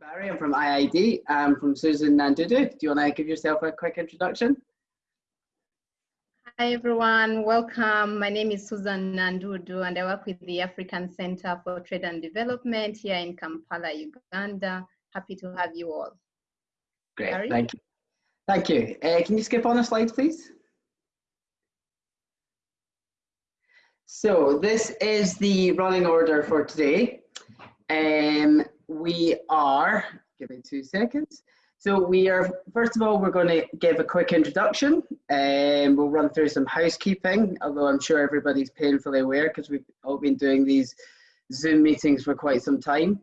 Barry. I'm from IIED. I'm from Susan Nandudu. Do you want to give yourself a quick introduction? Hi everyone, welcome. My name is Susan Nandudu and I work with the African Center for Trade and Development here in Kampala, Uganda. Happy to have you all. Great, Barry? thank you. Thank you. Uh, can you skip on a slide, please? So this is the running order for today. Um, we are, give me two seconds. So we are, first of all, we're going to give a quick introduction and we'll run through some housekeeping, although I'm sure everybody's painfully aware because we've all been doing these Zoom meetings for quite some time.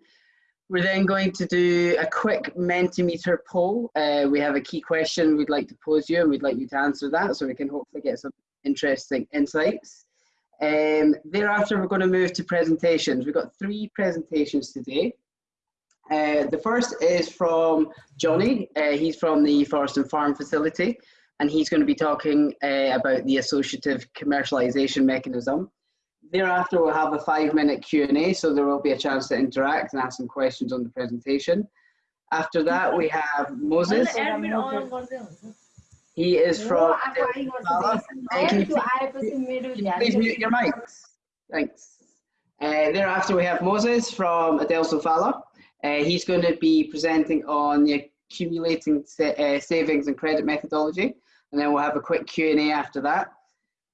We're then going to do a quick Mentimeter poll. Uh, we have a key question we'd like to pose you and we'd like you to answer that so we can hopefully get some interesting insights. Um, thereafter, we're going to move to presentations. We've got three presentations today. Uh, the first is from Johnny. Uh, he's from the Forest and Farm Facility, and he's going to be talking uh, about the associative commercialization mechanism. Thereafter, we'll have a five-minute Q&A, so there will be a chance to interact and ask some questions on the presentation. After that, we have Moses. He is from. can, you, please mute your mics? Thanks. Uh, thereafter, we have Moses from Adelso Fala. Uh, he's going to be presenting on the accumulating sa uh, savings and credit methodology, and then we'll have a quick Q&A after that.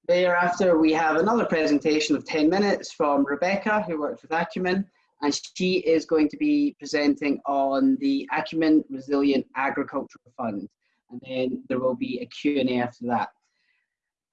Thereafter, we have another presentation of 10 minutes from Rebecca, who works with Acumen, and she is going to be presenting on the Acumen Resilient Agricultural Fund, and then there will be a Q&A after that.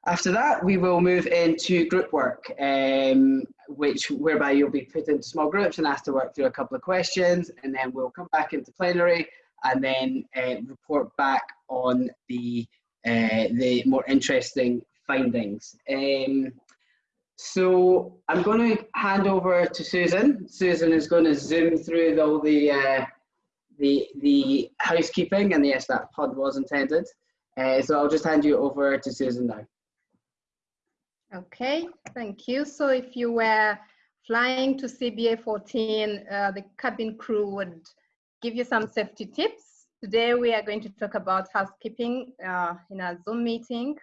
After that, we will move into group work, um, which whereby you'll be put into small groups and asked to work through a couple of questions, and then we'll come back into plenary and then uh, report back on the uh, the more interesting findings. Um, so I'm going to hand over to Susan. Susan is going to zoom through all the uh, the the housekeeping, and yes, that pod was intended. Uh, so I'll just hand you over to Susan now. Okay, thank you. So if you were flying to CBA 14, uh, the cabin crew would give you some safety tips. Today we are going to talk about housekeeping uh, in a Zoom meeting.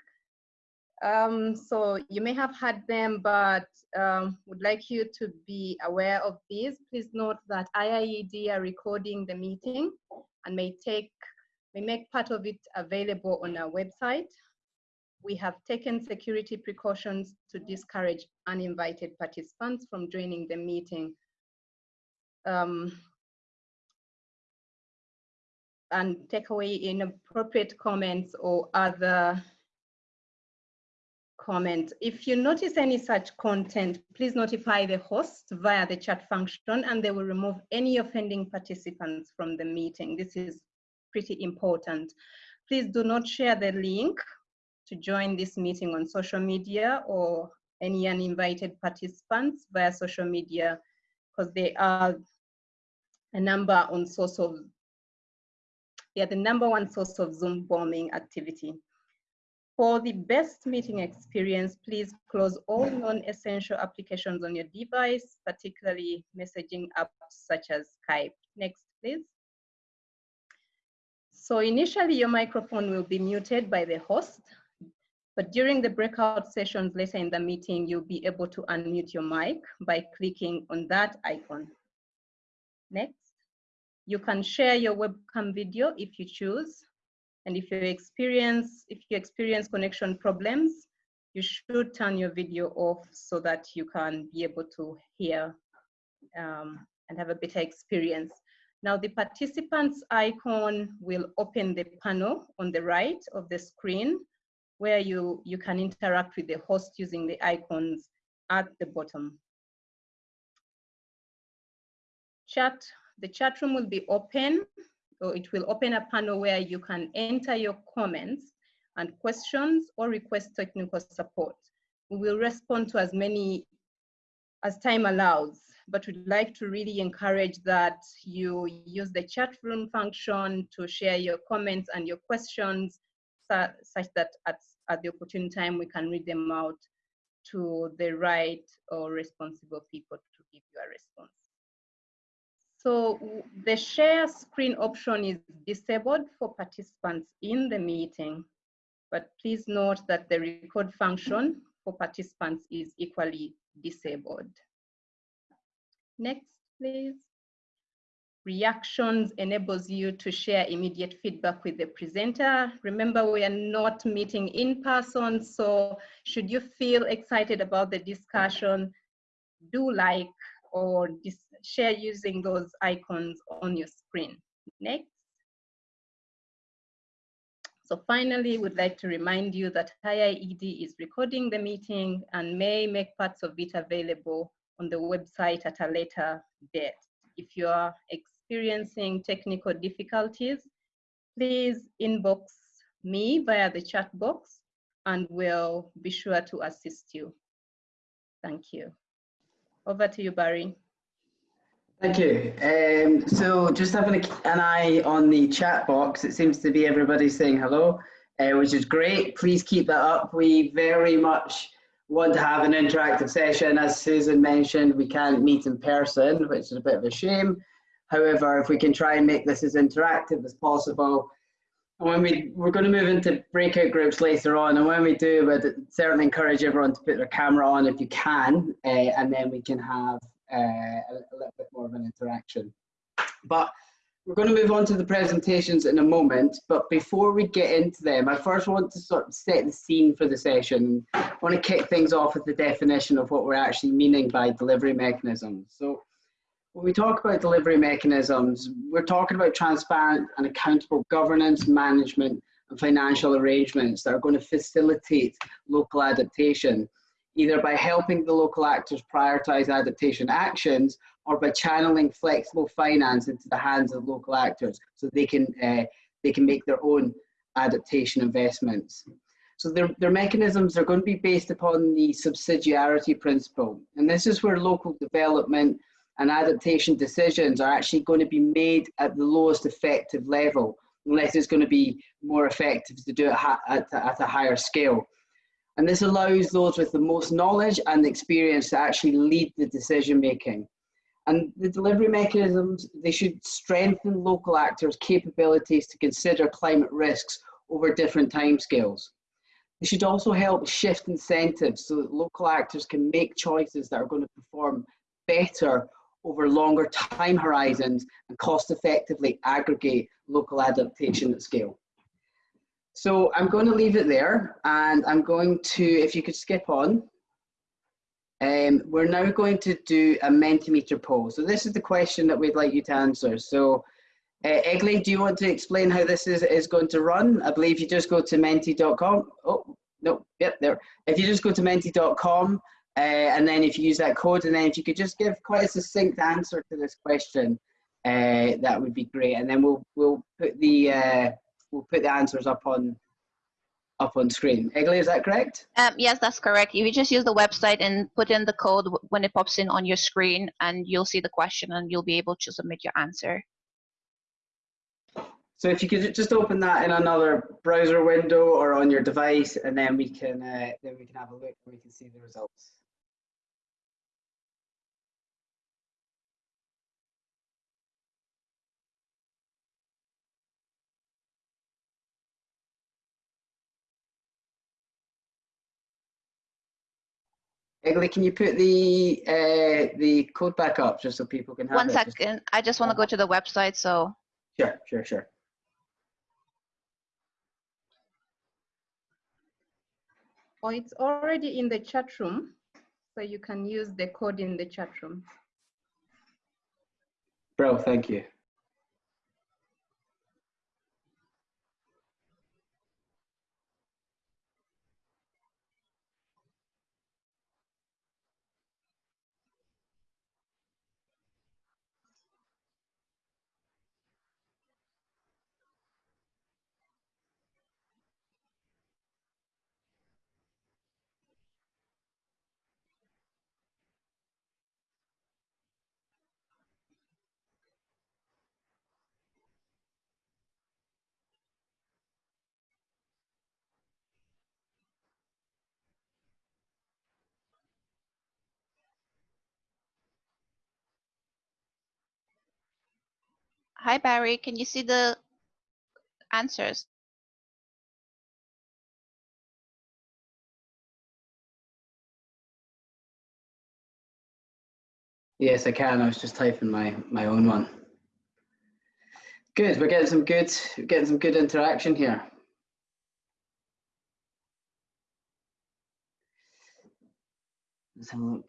Um, so you may have had them, but um, would like you to be aware of these. Please note that IIED are recording the meeting and may take may make part of it available on our website we have taken security precautions to discourage uninvited participants from joining the meeting. Um, and take away inappropriate comments or other comments. If you notice any such content, please notify the host via the chat function and they will remove any offending participants from the meeting. This is pretty important. Please do not share the link to join this meeting on social media or any uninvited participants via social media because they are a number on source of they are the number one source of Zoom bombing activity. For the best meeting experience, please close all non-essential applications on your device, particularly messaging apps such as Skype. Next, please. So initially, your microphone will be muted by the host but during the breakout sessions later in the meeting, you'll be able to unmute your mic by clicking on that icon. Next, you can share your webcam video if you choose. And if you experience, if you experience connection problems, you should turn your video off so that you can be able to hear um, and have a better experience. Now the participants icon will open the panel on the right of the screen where you, you can interact with the host using the icons at the bottom. Chat, the chat room will be open, or it will open a panel where you can enter your comments and questions or request technical support. We will respond to as many as time allows, but we'd like to really encourage that you use the chat room function to share your comments and your questions such that at, at the opportune time we can read them out to the right or responsible people to give you a response. So the share screen option is disabled for participants in the meeting, but please note that the record function for participants is equally disabled. Next, please. Reactions enables you to share immediate feedback with the presenter. Remember, we are not meeting in person, so should you feel excited about the discussion, do like or share using those icons on your screen. Next. So finally, we'd like to remind you that IIED is recording the meeting and may make parts of it available on the website at a later date. If you are experiencing technical difficulties, please inbox me via the chat box and we'll be sure to assist you. Thank you. Over to you, Barry. Thank you. Um, so just having an eye on the chat box, it seems to be everybody saying hello, uh, which is great. Please keep that up. We very much want to have an interactive session. As Susan mentioned, we can't meet in person, which is a bit of a shame. However, if we can try and make this as interactive as possible, when we, we're going to move into breakout groups later on, and when we do, we'd certainly encourage everyone to put their camera on if you can, uh, and then we can have uh, a, a, little bit more of an interaction. But we're going to move on to the presentations in a moment, but before we get into them, I first want to sort of set the scene for the session. I want to kick things off with the definition of what we're actually meaning by delivery mechanisms. So when we talk about delivery mechanisms, we're talking about transparent and accountable governance, management, and financial arrangements that are going to facilitate local adaptation either by helping the local actors prioritize adaptation actions or by channeling flexible finance into the hands of local actors so they can, uh, they can make their own adaptation investments. So their, their mechanisms are going to be based upon the subsidiarity principle. And this is where local development and adaptation decisions are actually going to be made at the lowest effective level, unless it's going to be more effective to do it at, a higher scale. And this allows those with the most knowledge and experience to actually lead the decision making. And the delivery mechanisms, they should strengthen local actors' capabilities to consider climate risks over different timescales. They should also help shift incentives so that local actors can make choices that are going to perform better over longer time horizons and cost effectively aggregate local adaptation at scale. So I'm going to leave it there and I'm going to, if you could skip on, um, we're now going to do a Mentimeter poll. So this is the question that we'd like you to answer. So uh, Egli, do you want to explain how this is, is going to run? I believe you just go to menti.com. Oh, no, yep, there. If you just go to menti.com uh, and then if you use that code and then if you could just give quite a succinct answer to this question, uh, that would be great. And then we'll, we'll put the, uh, we'll put the answers up on up on screen. Egli, is that correct? Um, yes, that's correct. If You just use the website and put in the code when it pops in on your screen, and you'll see the question, and you'll be able to submit your answer. So if you could just open that in another browser window or on your device, and then we can uh, then we can have a look and we can see the results. Egli, can you put the uh, the code back up just so people can have One it? second. I just want to go to the website, so. Sure, sure, sure. Oh, it's already in the chat room, so you can use the code in the chat room. Bro, thank you. Hi, Barry. Can you see the answers? Yes, I can. I was just typing my my own one. Good. We're getting some good getting some good interaction here. Let's have a look.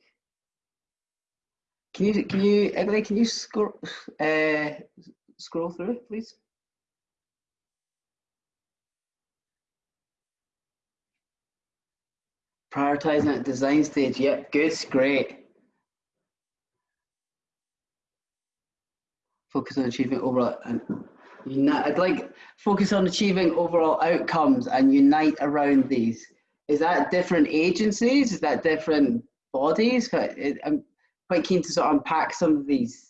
Can you can you Eggley, can you scroll uh, scroll through please? Prioritizing at design stage. Yep, good, great. Focus on achieving overall uh, and unite. I'd like focus on achieving overall outcomes and unite around these. Is that different agencies? Is that different bodies? I'm quite keen to sort of unpack some of these.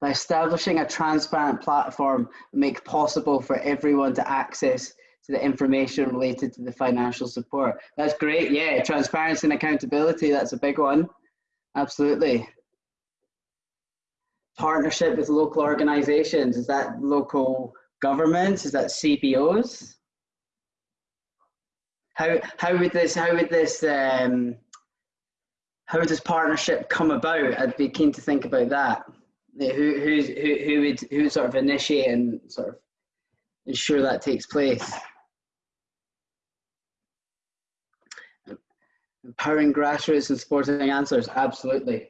By establishing a transparent platform, make possible for everyone to access to the information related to the financial support. That's great. Yeah, transparency and accountability. That's a big one. Absolutely. Partnership with local organizations. Is that local governments? Is that CBOs? How, how would this, how would this, um, how would this partnership come about? I'd be keen to think about that. Who, who's, who, who would, who sort of initiate and sort of ensure that takes place? Empowering grassroots and supporting answers, absolutely.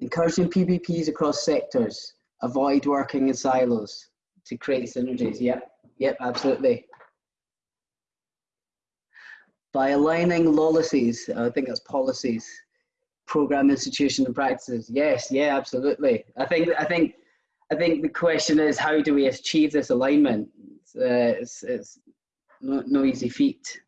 Encouraging PPPs across sectors, avoid working in silos to create synergies. Yep, yep, absolutely. By aligning policies, I think that's policies, program institution and practices. Yes, yeah, absolutely. I think, I think, I think the question is how do we achieve this alignment? It's, uh, it's, it's no, no easy feat.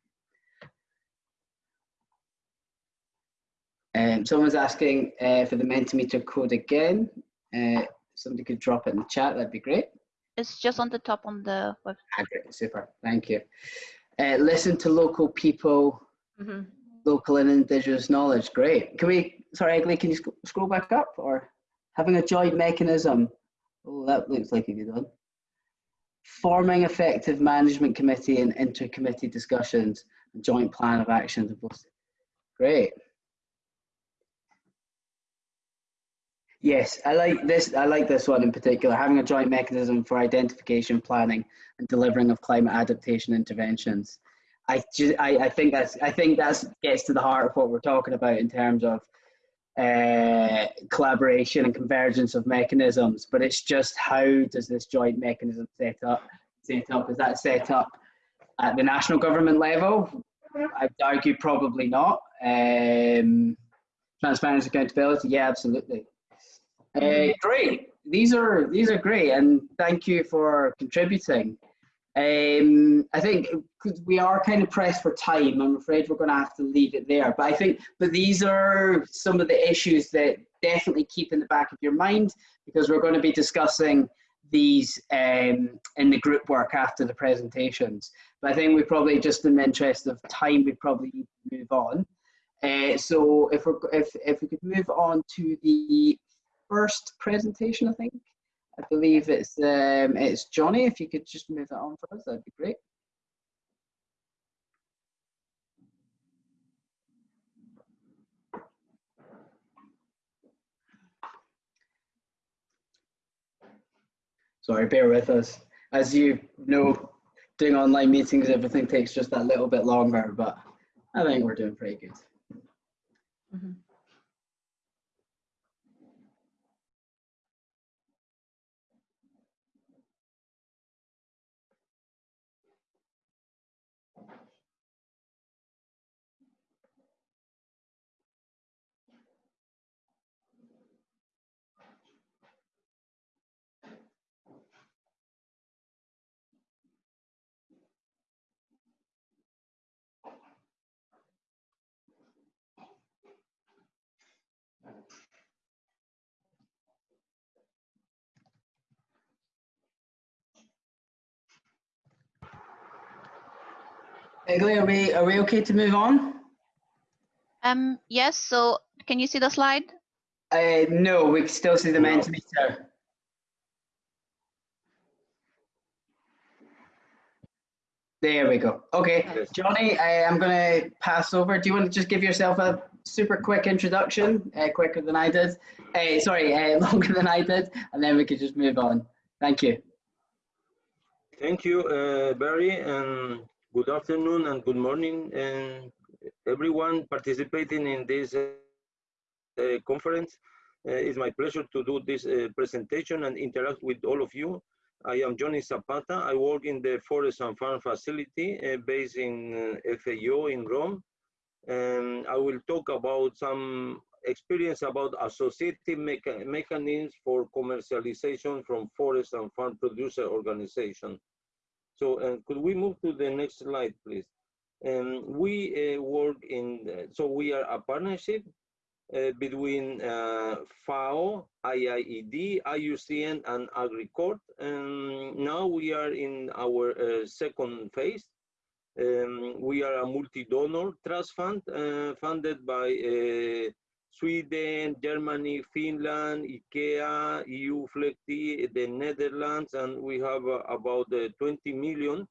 Um, someone's asking uh, for the Mentimeter code again. Uh, somebody could drop it in the chat, that'd be great. It's just on the top on the website. Ah, super, thank you. Uh, listen to local people, mm -hmm. Local and indigenous knowledge, great. Can we, sorry Eggley, can you sc scroll back up or having a joint mechanism? Oh, that looks like you've done. Forming effective management committee and inter-committee discussions, joint plan of action. Great. Yes, I like this. I like this one in particular. Having a joint mechanism for identification, planning, and delivering of climate adaptation interventions. I, just, I, I think that's I think that gets to the heart of what we're talking about in terms of uh, collaboration and convergence of mechanisms. But it's just how does this joint mechanism set up? Set up is that set up at the national government level? I'd argue probably not. Um, transparency, accountability, yeah, absolutely. Uh, great. These are these are great, and thank you for contributing. Um, I think because we are kind of pressed for time, I'm afraid we're going to have to leave it there. But I think, but these are some of the issues that definitely keep in the back of your mind because we're going to be discussing these um, in the group work after the presentations. But I think we probably, just in the interest of time, we probably move on. Uh, so if, we're, if, if we could move on to the first presentation, I think. I believe it's um, it's Johnny. If you could just move that on for us, that'd be great. Sorry, bear with us. As you know, doing online meetings, everything takes just that little bit longer, but I think we're doing pretty good. Mm -hmm. Eggley, are we are we okay to move on? Um, yes. So can you see the slide? Uh, no, we can still see the No. Mentimeter. There we go. Okay, Johnny, I, I'm going to pass over. Do you want to just give yourself a super quick introduction, uh, quicker than I did? Uh, sorry, uh, longer than I did, and then we could just move on. Thank you. Thank you, uh, Barry, and good afternoon and good morning, and everyone participating in this uh, conference. Uh, it's my pleasure to do this uh, presentation and interact with all of you. I am Johnny Zapata. I work in the Forest and Farm Facility uh, based in uh, FAO in Rome. And I will talk about some experience about associative mecha mechanisms for commercialization from forest and farm producer organization. So uh, could we move to the next slide, please? Um, we uh, work in, uh, so we are a partnership uh, between uh, FAO, IIED, IUCN, and AgriCord. And now we are in our uh, second phase. Um, we are a multi-donor trust fund funded by Sweden, Germany, Finland, IKEA, EU FLEGT, the Netherlands, and we have uh, about uh, 20 million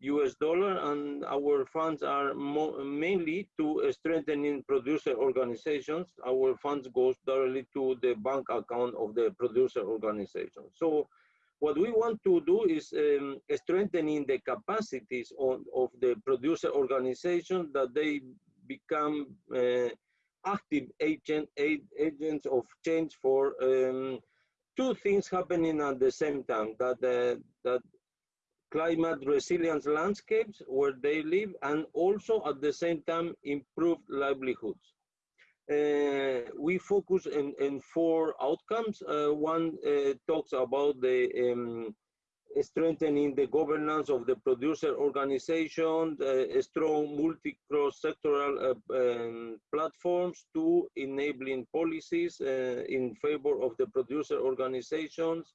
US dollar, and our funds are mainly to strengthening producer organizations. Our funds goes directly to the bank account of the producer organization. So what we want to do is um, strengthening the capacities on, of the producer organization that they become uh, active agent, agents of change for um, two things happening at the same time, that, uh, that climate resilience landscapes where they live and also at the same time improved livelihoods. Uh, we focus in, in four outcomes. Uh, one uh, talks about the um, strengthening the governance of the producer organization, uh, strong multi-cross-sectoral uh, um, platforms to enabling policies uh, in favor of the producer organizations.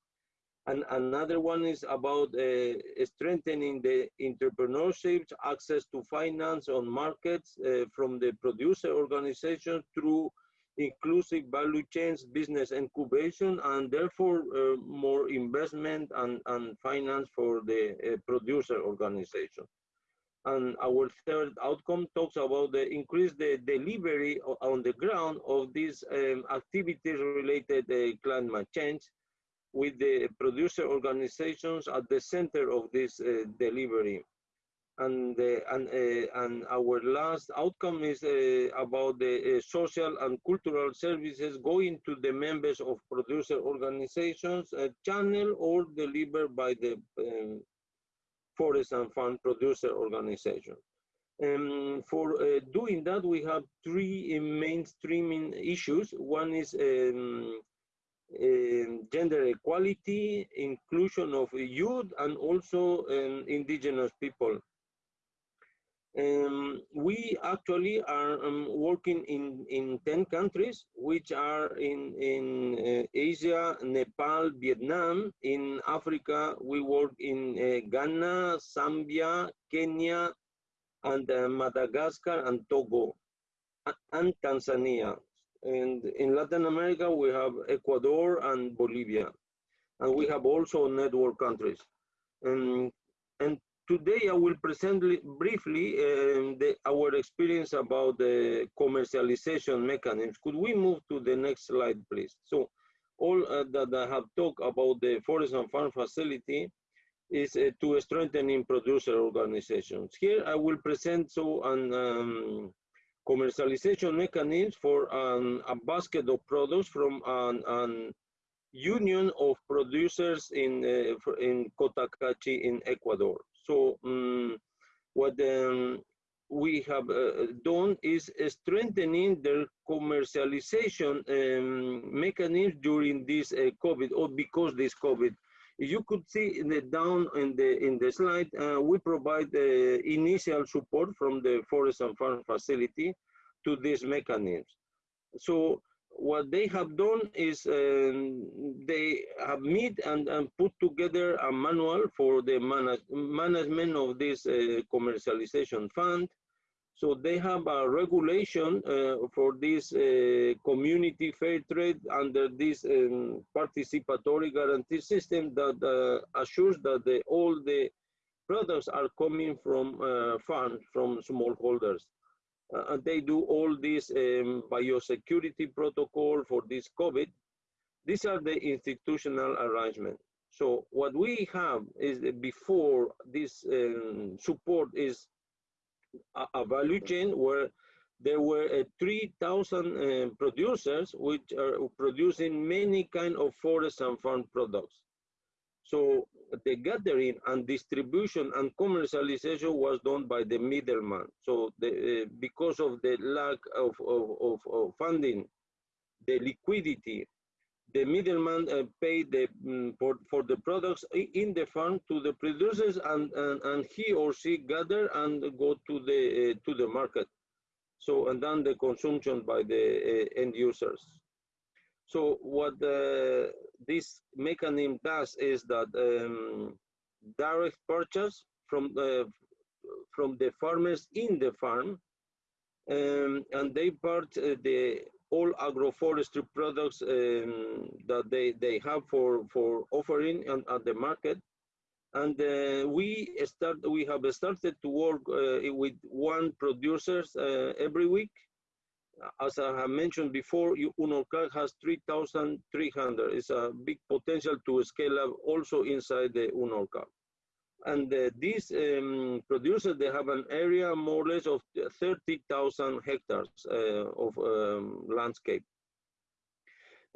And another one is about uh, strengthening the entrepreneurship, access to finance on markets uh, from the producer organization through inclusive value chains, business incubation, and therefore uh, more investment and, and finance for the uh, producer organization. And our third outcome talks about the increase the delivery on the ground of these um, activities related to climate change with the producer organizations at the center of this uh, delivery. And, uh, and, uh, and our last outcome is uh, about the uh, social and cultural services going to the members of producer organizations, uh, channel or delivered by the um, forest and farm producer organization. Um, for doing that, we have three mainstreaming issues. One is um, um, gender equality, inclusion of youth, and also um, indigenous people. Um, we actually are um, working in, in 10 countries, which are in, in uh, Asia, Nepal, Vietnam. In Africa, we work in uh, Ghana, Zambia, Kenya, and uh, Madagascar, and Togo, and Tanzania. And in Latin America, we have Ecuador and Bolivia. And we have also network countries. And, and today I will present briefly um, the, our experience about the commercialization mechanisms. Could we move to the next slide, please? So all uh, that I have talked about the forest and farm facility is uh, to strengthening producer organizations. Here I will present so an um, commercialization mechanisms for um, a basket of products from an, an union of producers in uh, in Cotacachi in Ecuador. So um, what um, we have uh, done is strengthening their commercialization um, mechanisms during this uh, COVID or because this COVID. You could see in the down in the in the slide, uh, we provide uh, initial support from the forest and farm facility to these mechanisms. So what they have done is um, they have made and, and put together a manual for the manage, management of this uh, commercialization fund. So they have a regulation uh, for this uh, community fair trade under this um, participatory guarantee system that uh, assures that the, all the products are coming from uh, farms, from smallholders. Uh, and they do all this um, biosecurity protocol for this COVID. These are the institutional arrangements. So what we have is before this um, support is a, a, value chain where there were uh, 3,000 uh, producers which are producing many kind of forest and farm products. So the gathering and distribution and commercialization was done by the middleman. So the, uh, because of the lack of, of, of, of funding, the liquidity the middleman uh, paid the, um, for, for the products in the farm to the producers and, and, and he or she gather and go to the, uh, to the market. So, and then the consumption by the uh, end users. So what uh, this mechanism does is that um, direct purchase from the, from the farmers in the farm um, and they part uh, the all agroforestry products um, that they, they have for, for offering on, at the market. And uh, we start we have started to work uh, with one producers uh, every week. As I have mentioned before, UNORCAC has 3,300. It's a big potential to scale up also inside the UNORCAC. And uh, these um, producers, they have an area more or less of 30,000 hectares uh, of um, landscape.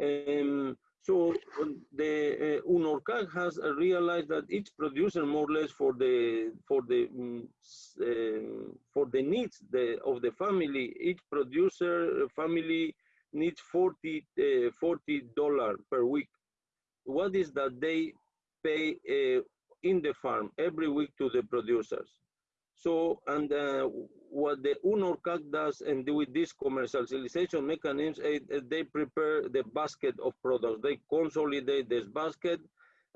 Um, so the uh, UNORCAC has realized that each producer more or less for the for the um, uh, for the needs the, of the family, each producer family needs 40 uh, 40 dollar per week. What is that they pay uh, in the farm every week to the producers. So, and uh, what the UNORCAC does and with this commercialization mechanisms, uh, they prepare the basket of products. They consolidate this basket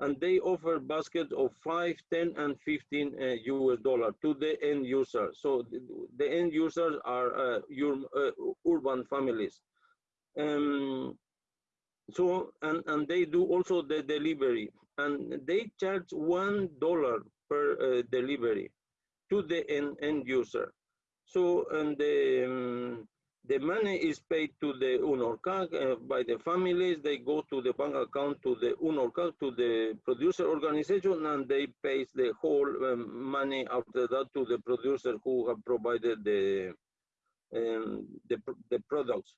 and they offer baskets of 5, 10, and 15 uh, US dollar to the end user. So the, the end users are uh, uh, urban families. Um, so, and, and they do also the delivery and they charge one dollar per uh, delivery to the end, end user. So, and the, um, the money is paid to the UNORCAC uh, by the families. They go to the bank account to the UNORCAC, to the producer organization, and they pay the whole um, money after that to the producer who have provided the, um, the, the products.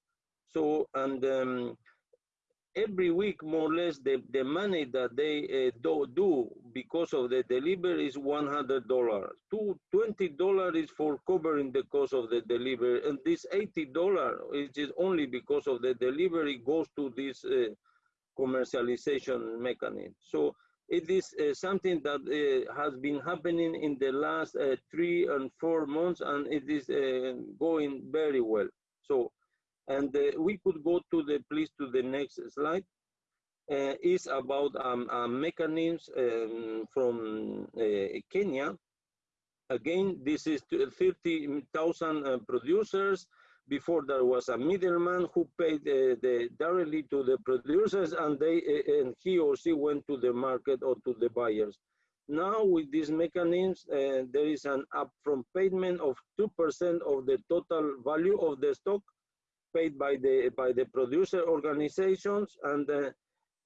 So, and um, every week, more or less, the, the money that they uh, do, do because of the delivery is $100. Two, $20 is for covering the cost of the delivery. And this $80, which is only because of the delivery, goes to this uh, commercialization mechanism. So it is uh, something that uh, has been happening in the last uh, three and four months, and it is uh, going very well. So and uh, we could go to the, please, to the next slide. Uh, is about um, uh, mechanisms um, from uh, Kenya. Again, this is 30,000 uh, producers. Before there was a middleman who paid the, directly to the producers and they and he or she went to the market or to the buyers. Now with these mechanisms, there is an upfront payment of 2% of the total value of the stock paid by the by the producer organizations and uh,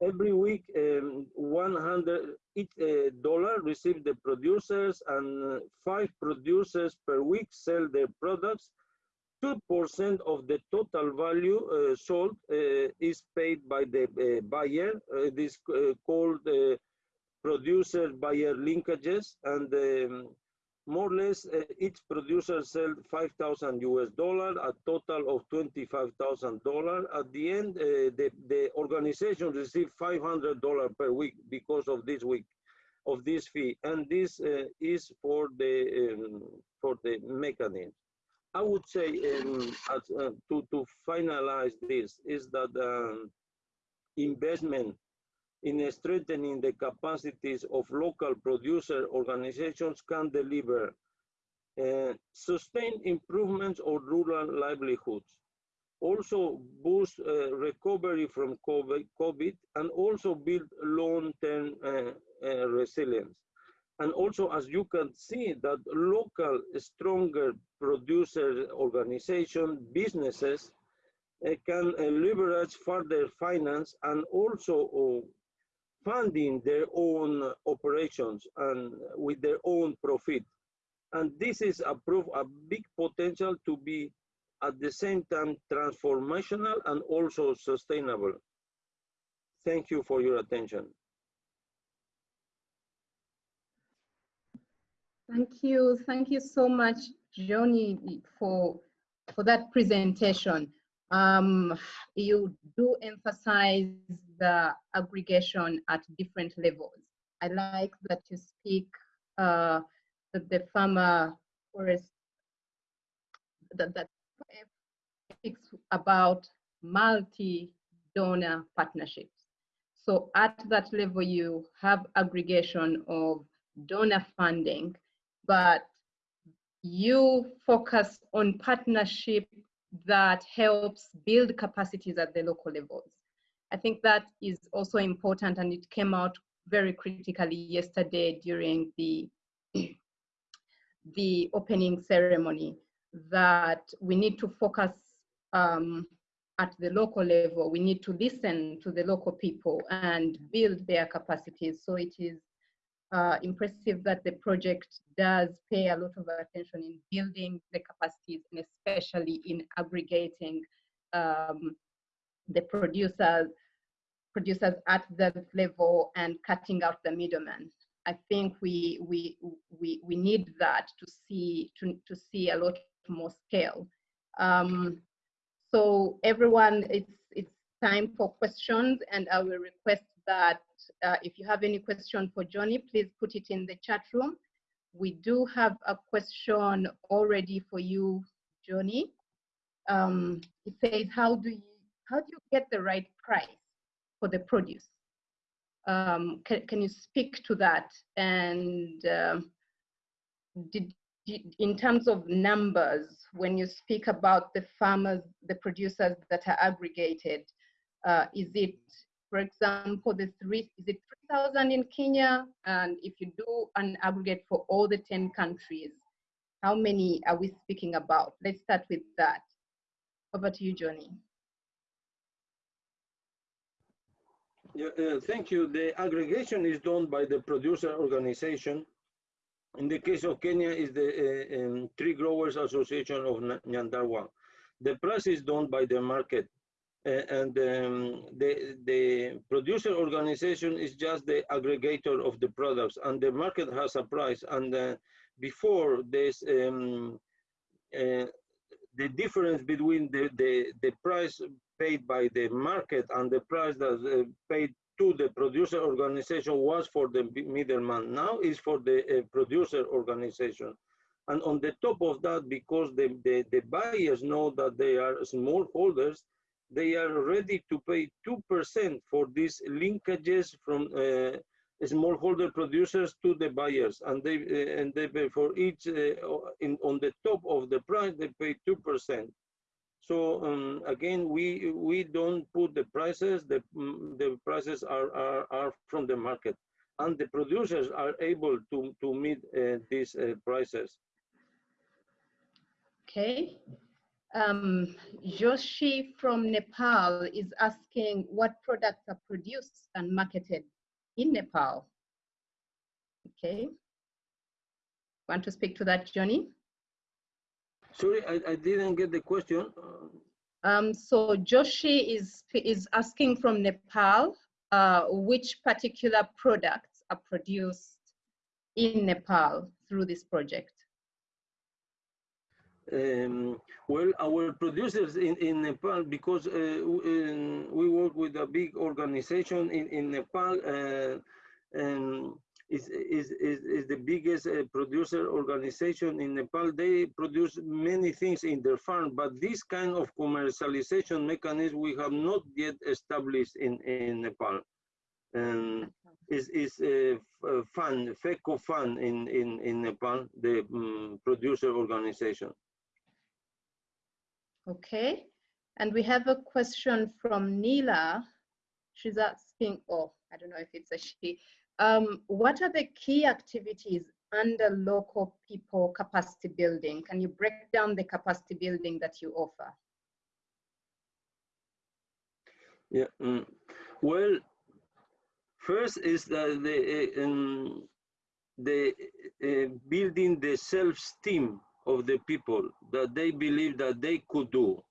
every week um, 100 each uh, dollar the producers and uh, five producers per week sell their products. 2% of the total value uh, sold uh, is paid by the uh, buyer. This called producer buyer linkages and um, more or less uh, each producer sell 5,000 US dollar, a total of 25,000 dollar. At the end, uh, the, the organization receive 500 dollar per week because of this week, of this fee. And this uh, is for the, um, for the mechanism. I would say um, as, uh, to, to finalize this is that um, investment in strengthening the capacities of local producer organizations can deliver uh, sustain improvements of rural livelihoods, also boost uh, recovery from COVID, and also build long-term uh, uh, resilience. And also, as you can see, that local, stronger producer organization, businesses, uh, can uh, leverage further finance and also funding their own operations and with their own profit. And this is a proof, a big potential to be at the same time transformational and also sustainable. Thank you for your attention. Thank you. Thank you so much, Johnny, for, for that presentation. Um, you do emphasize the aggregation at different levels. I like that you speak uh, that the farmer forest that, that speaks about multi-donor partnerships. So at that level, you have aggregation of donor funding, but you focus on partnership that helps build capacities at the local levels. I think that is also important and it came out very critically yesterday during the the opening ceremony that we need to focus um, at the local level. We need to listen to the local people and build their capacities. So it is uh, impressive that the project does pay a lot of attention in building the capacities and especially in aggregating um, the producers producers at that level and cutting out the middlemen. I think we we we we need that to see to to see a lot more scale. Um, so everyone, it's it's time for questions, and I will request that uh, if you have any question for Johnny, please put it in the chat room. We do have a question already for you, Johnny. Um, it says, how do you how do you get the right price for the produce? Um, can, can you speak to that? And uh, did, in terms of numbers, when you speak about the farmers, the producers that are aggregated, uh, is it, for example, the three, is it 3,000 in Kenya? And if you do an aggregate for all the 10 countries, how many are we speaking about? Let's start with that. Over to you, Johnny. Uh, thank you. The aggregation is done by the producer organization. In the case of Kenya, is the uh, um, Tree Growers Association of Nyandarua. The price is done by the market. Uh, and um, the, the producer organization is just the aggregator of the products and the market has a price. And uh, before this, um, uh, the difference between the, the, the price paid by the market and the price that uh, paid to the producer organization was for the middleman. Now is for the uh, producer organization. And on the top of that, because the, the, the buyers know that they are smallholders they are ready to pay 2% for these linkages from uh, smallholder producers to the buyers. And they, uh, and they pay for each, uh, in, on the top of the price, they pay 2%. So um, again, we we don't put the prices. The mm, the prices are are, are from the market, and the producers are able to to meet uh, these uh, prices. Okay. Um, Joshi from Nepal is asking what products are produced and marketed in Nepal. Okay. Want to speak to that, Johnny? Sorry, I, I didn't get the question. Um, so Joshi is, is asking from Nepal uh, which particular products are produced in Nepal through this project. Um, well, our producers in, in Nepal, because uh, we work with a big organization in, in Nepal, uh, and is, is, is, is the biggest uh, producer organization in Nepal. They produce many things in their farm, but this kind of commercialization mechanism we have not yet established in, in Nepal. And is is uh, uh fun, FECOFUN in in in Nepal, the um, producer organization. Okay, and we have a question from Nila. She's asking, oh, I don't know if it's a she. Um, what are the key activities under local people capacity building? Can you break down the capacity building that you offer? Yeah, um, well, first is the, the, um, the uh, building the self-esteem of the people that they believe that they could do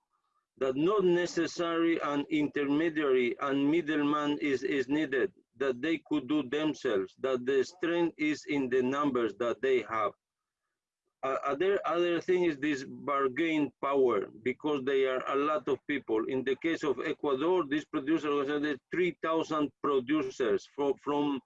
that not necessary an intermediary and middleman is, is needed, that they could do themselves, that the strength is in the numbers that they have. Uh, other, other thing is this bargain power, because they are a lot of people. In the case of Ecuador, this producer was 3,000 producers from, from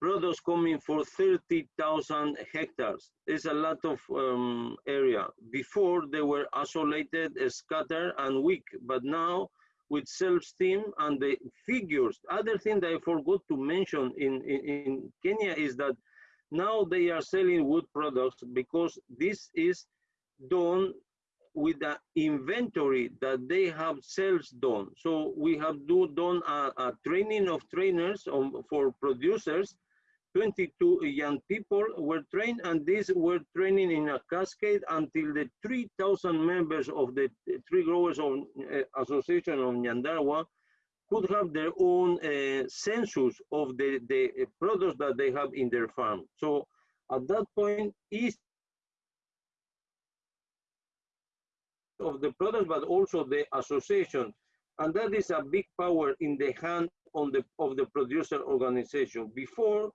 products coming for 30,000 hectares. It's a lot of um, area. Before they were isolated, scattered and weak, but now with self-esteem and the figures. Other thing that I forgot to mention in, in, in Kenya is that now they are selling wood products because this is done with the inventory that they have sales done. So we have do done a, a training of trainers on, for producers 22 young people were trained and these were training in a cascade until the 3,000 members of the tree growers of, uh, association of Nyandarua could have their own uh, census of the, the products that they have in their farm. So at that point, each of the products, but also the association. And that is a big power in the hand on the, of the producer organization. Before,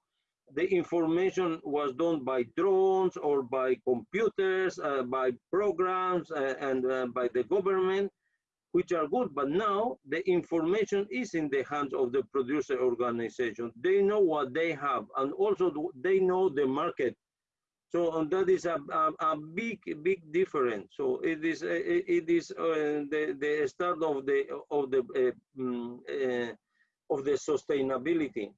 the information was done by drones or by computers, uh, by programs, uh, and uh, by the government, which are good. But now the information is in the hands of the producer organization. They know what they have, and also they know the market. So that is a, a, a big, big difference. So it is it is uh, the the start of the of the uh, uh, of the sustainability.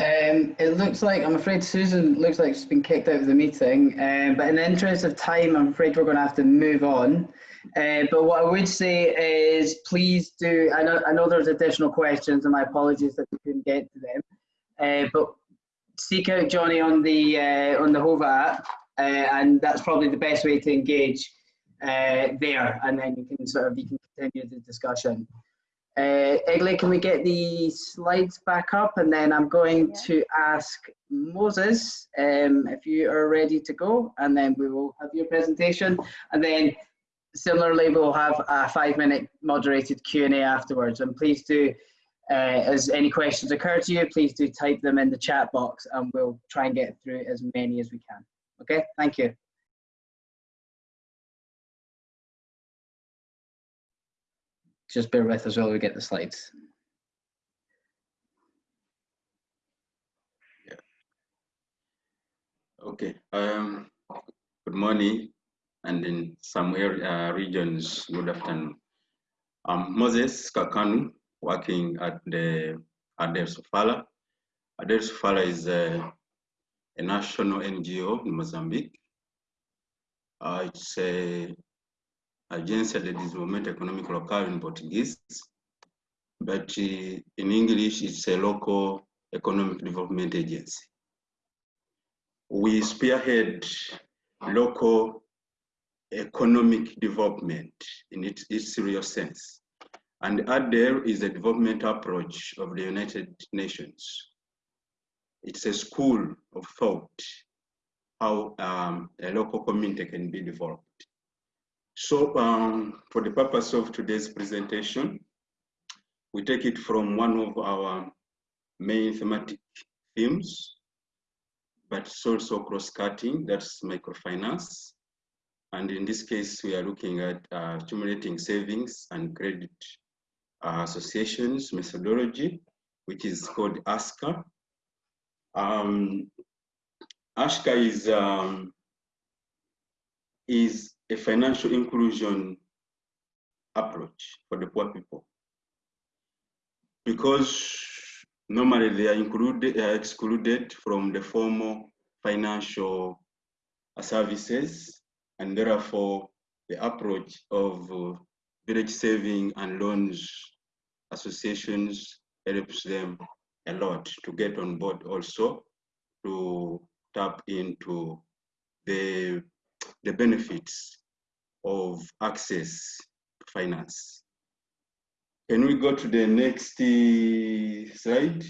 Um, it looks like, I'm afraid Susan looks like she's been kicked out of the meeting, um, but in the interest of time, I'm afraid we're going to have to move on. Uh, but what I would say is please do, I know, I know there's additional questions and my apologies that we couldn't get to them, uh, but seek out Johnny on the, uh, on the Whova app, uh, and that's probably the best way to engage uh, there, and then you can sort of, you can continue the discussion. Uh, Egley, can we get the slides back up? And then I'm going yeah. to ask Moses um, if you are ready to go, and then we will have your presentation. And then similarly, we'll have a five minute moderated Q&A afterwards. And please do, uh, as any questions occur to you, please do type them in the chat box and we'll try and get through as many as we can. Okay, thank you. Just bear with us while we get the slides. Yeah. Okay. Um, good morning, and in some area, uh, regions, good afternoon. I'm Moses Kakanu, working at the Ader Sofala. Ader Sofala is a, a, national NGO in Mozambique. Uh, it's a Agência de Desenvolvimento Econômico Local in Portuguese, but uh, in English it's a local economic development agency. We spearhead local economic development in its, its real sense. And ADER is a development approach of the United Nations. It's a school of thought, how um, a local community can be developed. So um, for the purpose of today's presentation, we take it from one of our main thematic themes, but it's also cross-cutting, that's microfinance. And in this case, we are looking at uh, accumulating savings and credit uh, associations methodology, which is called ASCA. Um, ASCA is, um, is a financial inclusion approach for the poor people. because normally they are included, are excluded from the formal financial services, and therefore the approach of uh, village saving and loans associations helps them a lot to get on board also to tap into the, the benefits of access to finance. Can we go to the next uh, slide?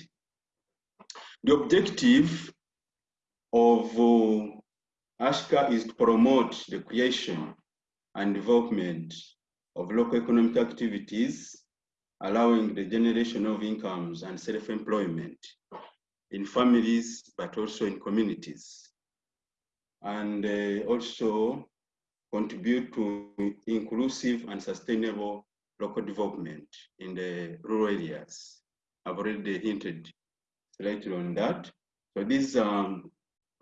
The objective of uh, ASCA is to promote the creation and development of local economic activities, allowing the generation of incomes and self-employment in families, but also in communities. And uh, also contribute to inclusive and sustainable local development in the rural areas. I've already hinted slightly on that. So these are um,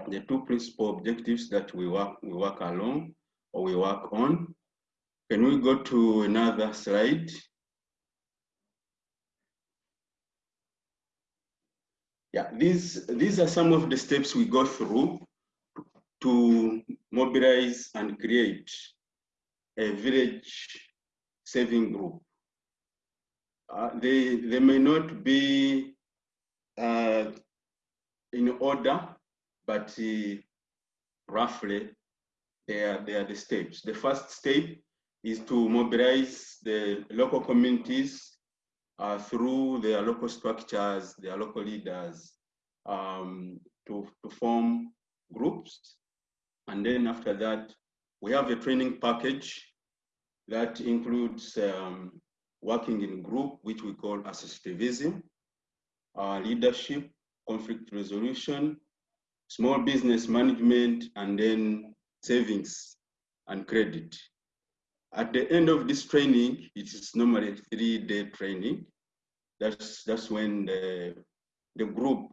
the two principal objectives that we work, we work along or we work on. Can we go to another slide? Yeah, these, these are some of the steps we go through to mobilize and create a village saving group. Uh, they, they may not be uh, in order, but uh, roughly they are, they are the steps. The first step is to mobilize the local communities uh, through their local structures, their local leaders, um, to, to form groups. And then after that, we have a training package that includes um, working in group, which we call associativism, uh, leadership, conflict resolution, small business management, and then savings and credit. At the end of this training, it is normally a three-day training. That's that's when the the group,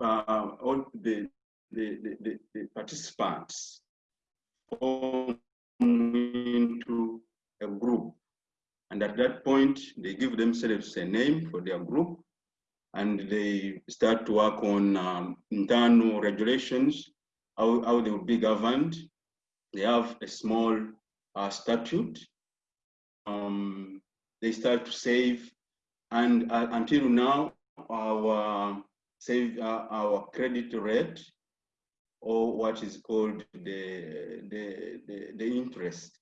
uh, all the the, the, the participants form into a group. And at that point, they give themselves a name for their group and they start to work on um, internal regulations, how, how they will be governed. They have a small uh, statute. Um, they start to save, and uh, until now, our save uh, our credit rate, or what is called the the the, the interest,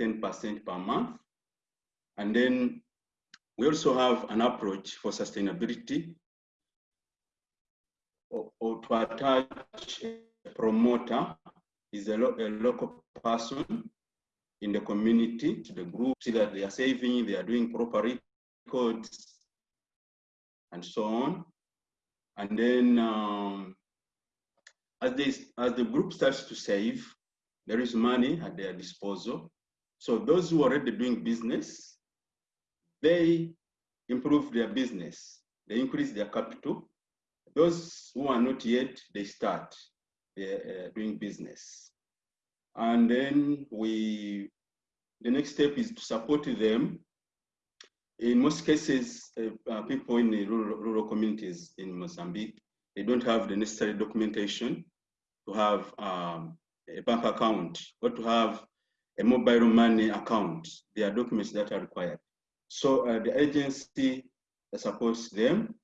10% per month, and then we also have an approach for sustainability or, or to attach a promoter is a, lo a, local person in the community to the group, see that they are saving, they are doing proper records, and so on. And then um, as, they, as the group starts to save, there is money at their disposal. So those who are already doing business they improve their business, they increase their capital. Those who are not yet, they start uh, doing business. And then we, the next step is to support them. In most cases, uh, uh, people in the rural, rural communities in Mozambique, they don't have the necessary documentation to have um, a bank account or to have a mobile money account. There are documents that are required. So uh, the agency supports them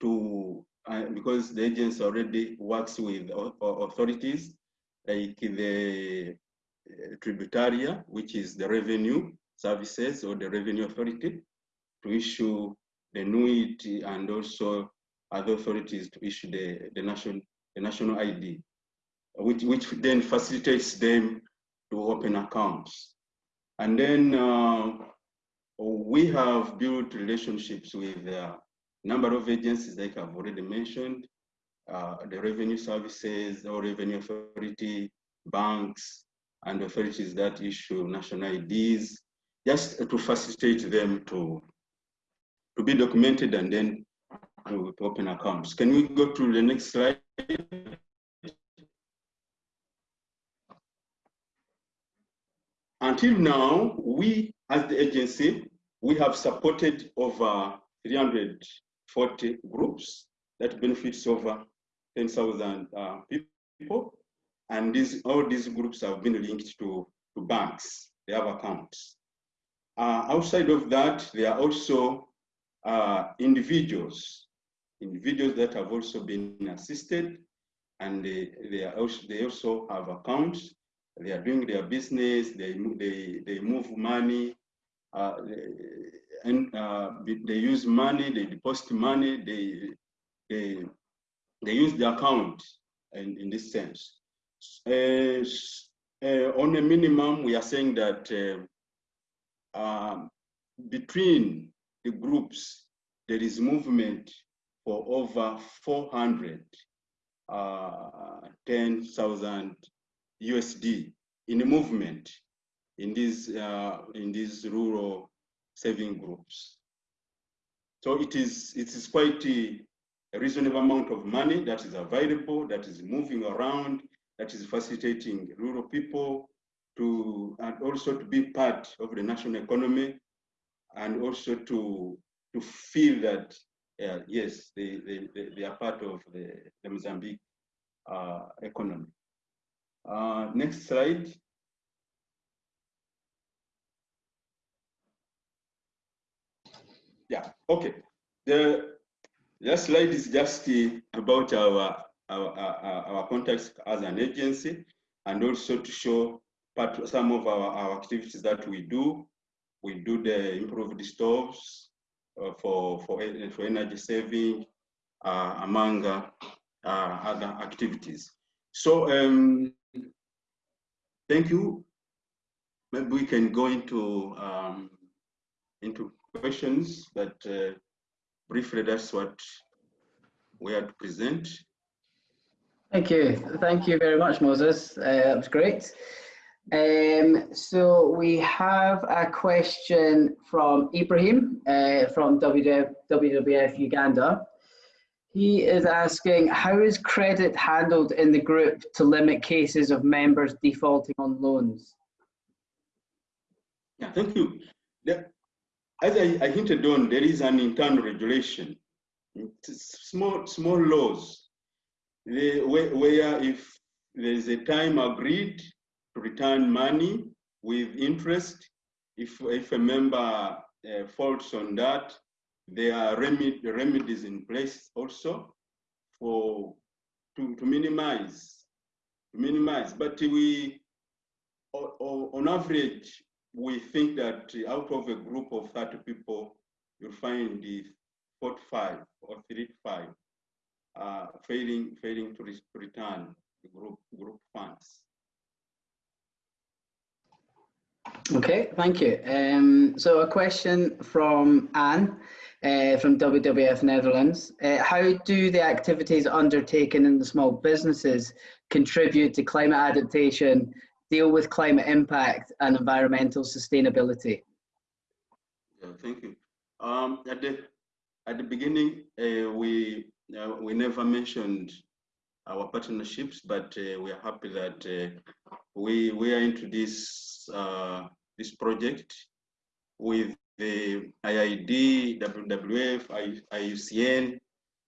to, uh, because the agency already works with authorities like the uh, tributaria, which is the revenue services or the revenue authority, to issue the NUIT and also other authorities to issue the, the, national, the national ID, which, which then facilitates them to open accounts. And then uh, we have built relationships with a number of agencies like I've already mentioned, uh, the revenue services or revenue authority, banks, and authorities that issue national IDs, just to facilitate them to, to be documented and then to open accounts. Can we go to the next slide? Until now, we as the agency, we have supported over 340 groups that benefits over 10,000 uh, people. And these, all these groups have been linked to, to banks. They have accounts. Uh, outside of that, there are also uh, individuals, individuals that have also been assisted and they, they, also, they also have accounts. They are doing their business, they, they, they move money, uh, and uh, they use money, they deposit money, they, they, they use the account in, in this sense. Uh, uh on a minimum, we are saying that uh, um, between the groups, there is movement for over 400 uh, 10,000 USD in movement in these uh, in these rural saving groups. So it is it is quite a, a reasonable amount of money that is available, that is moving around, that is facilitating rural people to and also to be part of the national economy and also to to feel that uh, yes, they, they, they are part of the, the Mozambique uh, economy. Uh, next slide. Yeah, okay. The last slide is just uh, about our, our, our, our contacts as an agency and also to show part some of our, our activities that we do. We do the improved stoves, uh, for, for, for energy saving uh, among uh, other activities. So um, thank you. Maybe we can go into um, into questions, but uh, briefly, that's what we had to present. Thank you. Thank you very much, Moses. Uh, that was great. Um, so we have a question from Ibrahim uh, from WWF Uganda. He is asking, how is credit handled in the group to limit cases of members defaulting on loans? Yeah, thank you. As I, I, hinted on, there is an internal regulation, it's small, small laws, where, where if there is a time agreed to return money with interest. If, if a member uh, faults on that, there are remedies in place also for to, to minimize, to minimize. But we, on average, we think that out of a group of 30 people, you'll find the 45 or 35 uh, failing, failing to, to return the group, group funds. Okay, thank you. Um, so a question from Anne uh, from WWF Netherlands. Uh, how do the activities undertaken in the small businesses contribute to climate adaptation, deal with climate impact and environmental sustainability? Yeah, thank you. Um, at the at the beginning, uh, we uh, we never mentioned our partnerships, but uh, we are happy that uh, we we are into this uh, this project with the IIED, WWF, IUCN,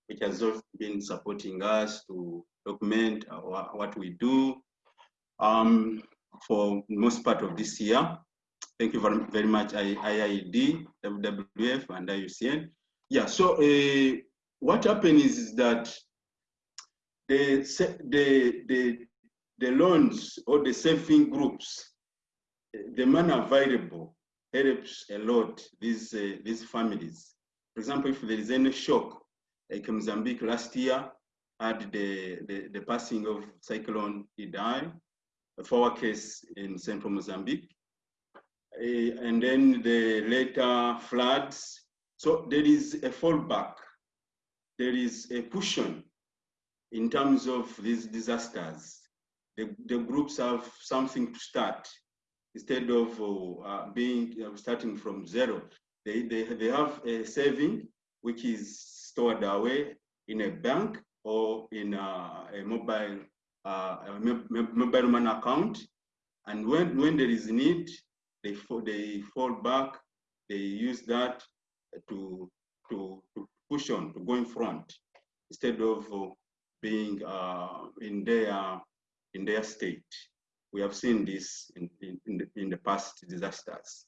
which has been supporting us to document our, what we do um, for most part of this year. Thank you very, very much, IIED, WWF, and IUCN. Yeah, so uh, what happened is that the, the, the, the loans or the saving groups, the money available helps a lot these, uh, these families. For example, if there is any shock, like Mozambique last year had the, the, the passing of Cyclone Idai, for our case in central Mozambique, uh, and then the later floods. So there is a fallback, there is a cushion in terms of these disasters. The, the groups have something to start instead of uh, being uh, starting from zero. They, they, they have a saving which is stored away in a bank or in a, a mobile uh, a mobile money account. And when, when there is need, they, fall, they fall back, they use that to, to, to push on, to go in front, instead of uh, being uh, in their in their state. We have seen this in, in, in, the, in the past disasters.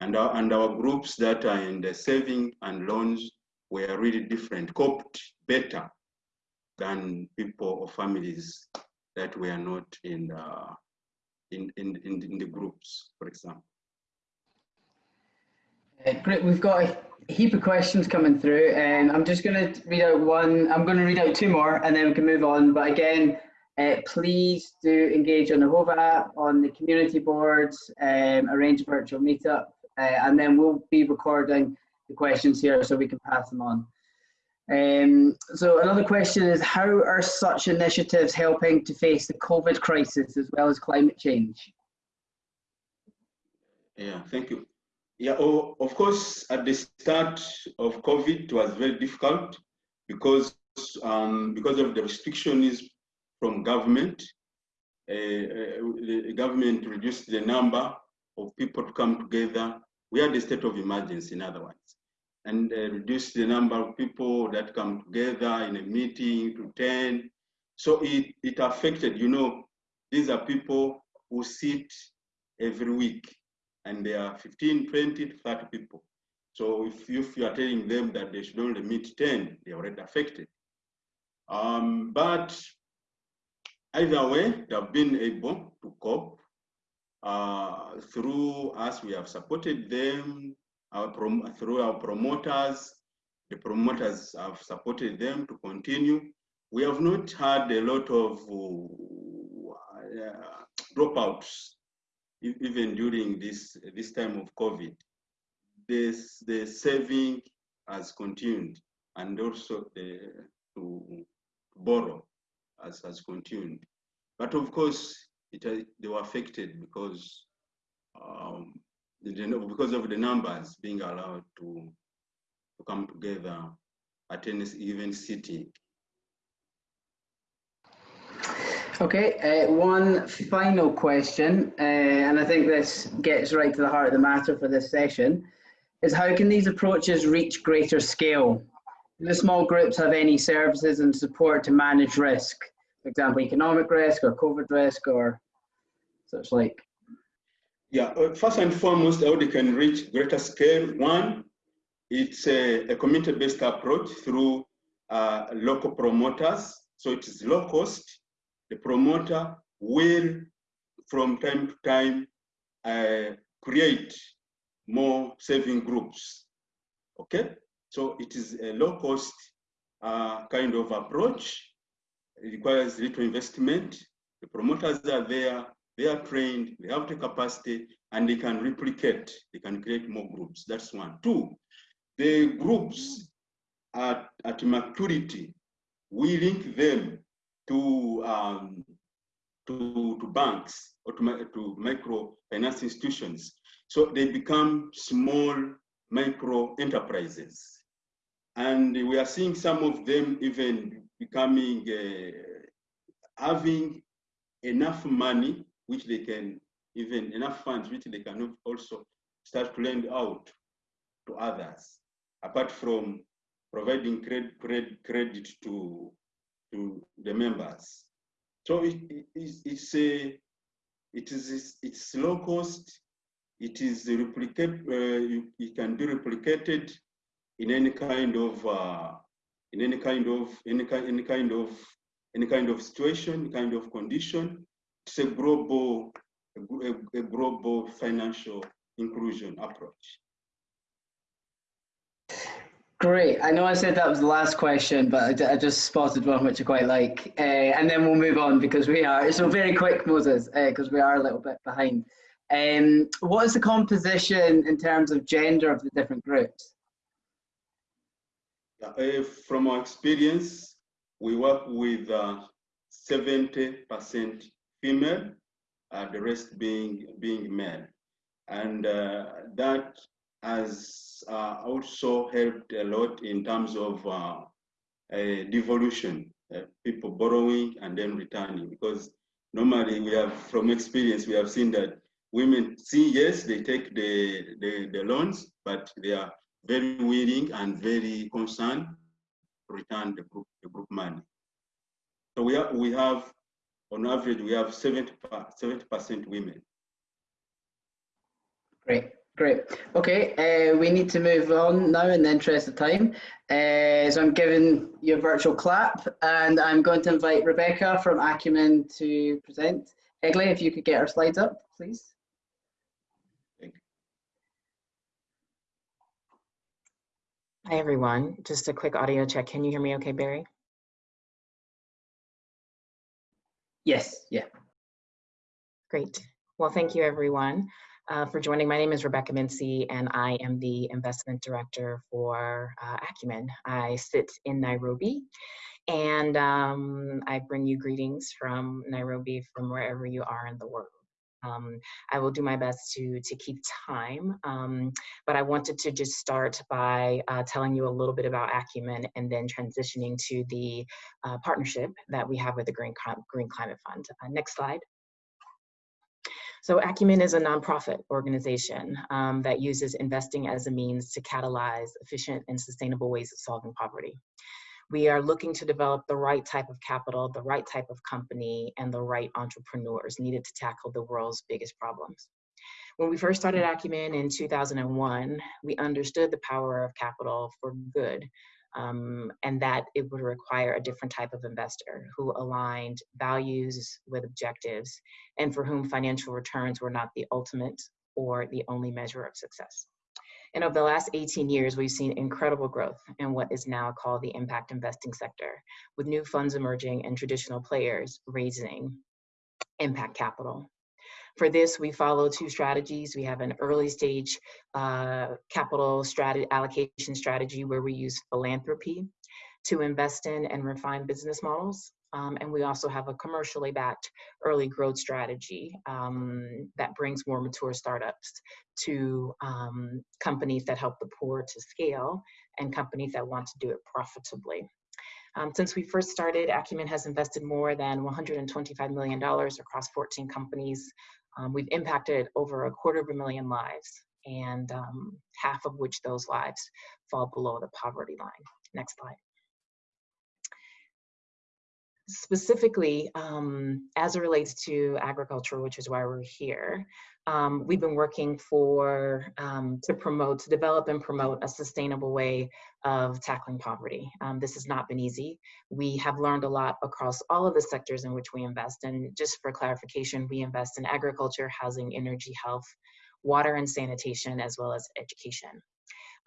And our, and our groups that are in the saving and loans were really different, coped better than people or families that were not in the, in, in, in, the groups, for example. Uh, great, we've got a heap of questions coming through and I'm just going to read out one, I'm going to read out two more and then we can move on. But again, uh, please do engage on the Whova app, on the community boards, um, arrange a virtual meetup, uh, and then we'll be recording the questions here so we can pass them on. Um, so another question is, how are such initiatives helping to face the COVID crisis as well as climate change? Yeah, thank you. Yeah, oh, of course, at the start of COVID, it was very difficult because um, because of the restrictions from government. Uh, uh, the government reduced the number of people to come together. We had a state of emergency, in other words, and uh, reduced the number of people that come together in a meeting to 10. So it, it affected, you know, these are people who sit every week and there are 15, 20 30 people. So if you, if you are telling them that they should only meet 10, they're already affected. Um, but Either way, they have been able to cope. Uh, through us, we have supported them our through our promoters. The promoters have supported them to continue. We have not had a lot of uh, dropouts, even during this, this time of COVID. This, the saving has continued and also the, to borrow has, has continued. But of course, it, they were affected because um, because of the numbers being allowed to, to come together at any even sitting. Okay, uh, one final question, uh, and I think this gets right to the heart of the matter for this session, is how can these approaches reach greater scale? Do the small groups have any services and support to manage risk? For example, economic risk or COVID risk or such like? Yeah, uh, first and foremost, how they can reach greater scale. One, it's a, a community-based approach through uh, local promoters. So it is low cost. The promoter will, from time to time, uh, create more saving groups. Okay? So it is a low cost uh, kind of approach. It requires little investment. The promoters are there, they are trained, they have the capacity, and they can replicate, they can create more groups. That's one. Two, the groups at, at maturity, we link them to, um, to, to banks or to, to microfinance institutions. So they become small micro enterprises. And we are seeing some of them even becoming, uh, having enough money, which they can, even enough funds, which they can also start to lend out to others, apart from providing credit, credit, credit to, to the members. So it, it, it's a, it is it's low cost. It is replicate. Uh, it can be replicated in any kind of uh, in any kind of any kind any kind of any kind of situation, kind of condition. It's a global a, a global financial inclusion approach. Great. I know I said that was the last question, but I, just spotted one which I quite like. Uh, and then we'll move on because we are, so very quick, Moses, because uh, we are a little bit behind. Um, what is the composition in terms of gender of the different groups? Uh, from our experience, we work with 70% uh, female, uh, the rest being being male, and uh, that has uh, also helped a lot in terms of uh, devolution, people borrowing and then returning, because normally we have, from experience, we have seen that women see yes, they take the the, the loans, but they are very willing and very concerned to return the group, the group money. So we have, we have, on average, we have 70, 70% women. Great, great. Okay, uh, we need to move on now in the interest of time. Uh, so I'm giving you a virtual clap and I'm going to invite Rebecca from Acumen to present. Egley, if you could get our slides up, please. Hi, everyone. Just a quick audio check. Can you hear me okay, Barry? Yes, yeah. Great. Well, thank you, everyone, uh, for joining. My name is Rebecca Mincy, and I am the investment director for uh, Acumen. I sit in Nairobi, and um, I bring you greetings from Nairobi, from wherever you are in the world. Um, I will do my best to, to keep time, um, but I wanted to just start by uh, telling you a little bit about Acumen and then transitioning to the uh, partnership that we have with the Green, Green Climate Fund. Uh, next slide. So Acumen is a nonprofit organization um, that uses investing as a means to catalyze efficient and sustainable ways of solving poverty we are looking to develop the right type of capital, the right type of company, and the right entrepreneurs needed to tackle the world's biggest problems. When we first started Acumen in 2001, we understood the power of capital for good um, and that it would require a different type of investor who aligned values with objectives and for whom financial returns were not the ultimate or the only measure of success. And over the last 18 years, we've seen incredible growth in what is now called the impact investing sector, with new funds emerging and traditional players raising impact capital. For this, we follow two strategies. We have an early stage uh, capital strategy, allocation strategy where we use philanthropy to invest in and refine business models. Um, and we also have a commercially backed early growth strategy um, that brings more mature startups to um, companies that help the poor to scale and companies that want to do it profitably. Um, since we first started, Acumen has invested more than $125 million across 14 companies. Um, we've impacted over a quarter of a million lives and um, half of which those lives fall below the poverty line. Next slide specifically um, as it relates to agriculture, which is why we're here, um, we've been working for um, to promote, to develop and promote a sustainable way of tackling poverty. Um, this has not been easy. We have learned a lot across all of the sectors in which we invest. And just for clarification, we invest in agriculture, housing, energy, health, water and sanitation, as well as education.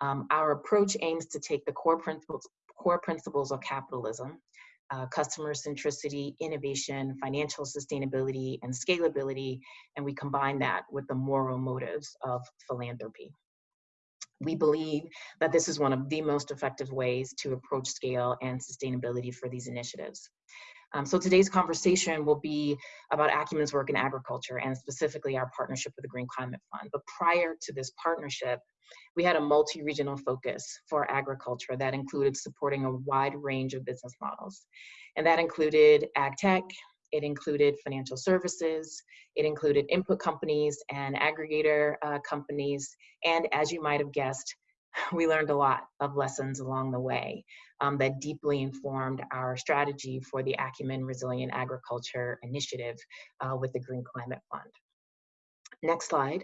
Um, our approach aims to take the core principles, core principles of capitalism uh, customer centricity, innovation, financial sustainability, and scalability, and we combine that with the moral motives of philanthropy. We believe that this is one of the most effective ways to approach scale and sustainability for these initiatives. Um, so today's conversation will be about Acumen's work in agriculture and specifically our partnership with the Green Climate Fund. But prior to this partnership, we had a multi-regional focus for agriculture that included supporting a wide range of business models. And that included ag tech, it included financial services, it included input companies and aggregator uh, companies, and as you might have guessed, we learned a lot of lessons along the way um, that deeply informed our strategy for the Acumen Resilient Agriculture Initiative uh, with the Green Climate Fund. Next slide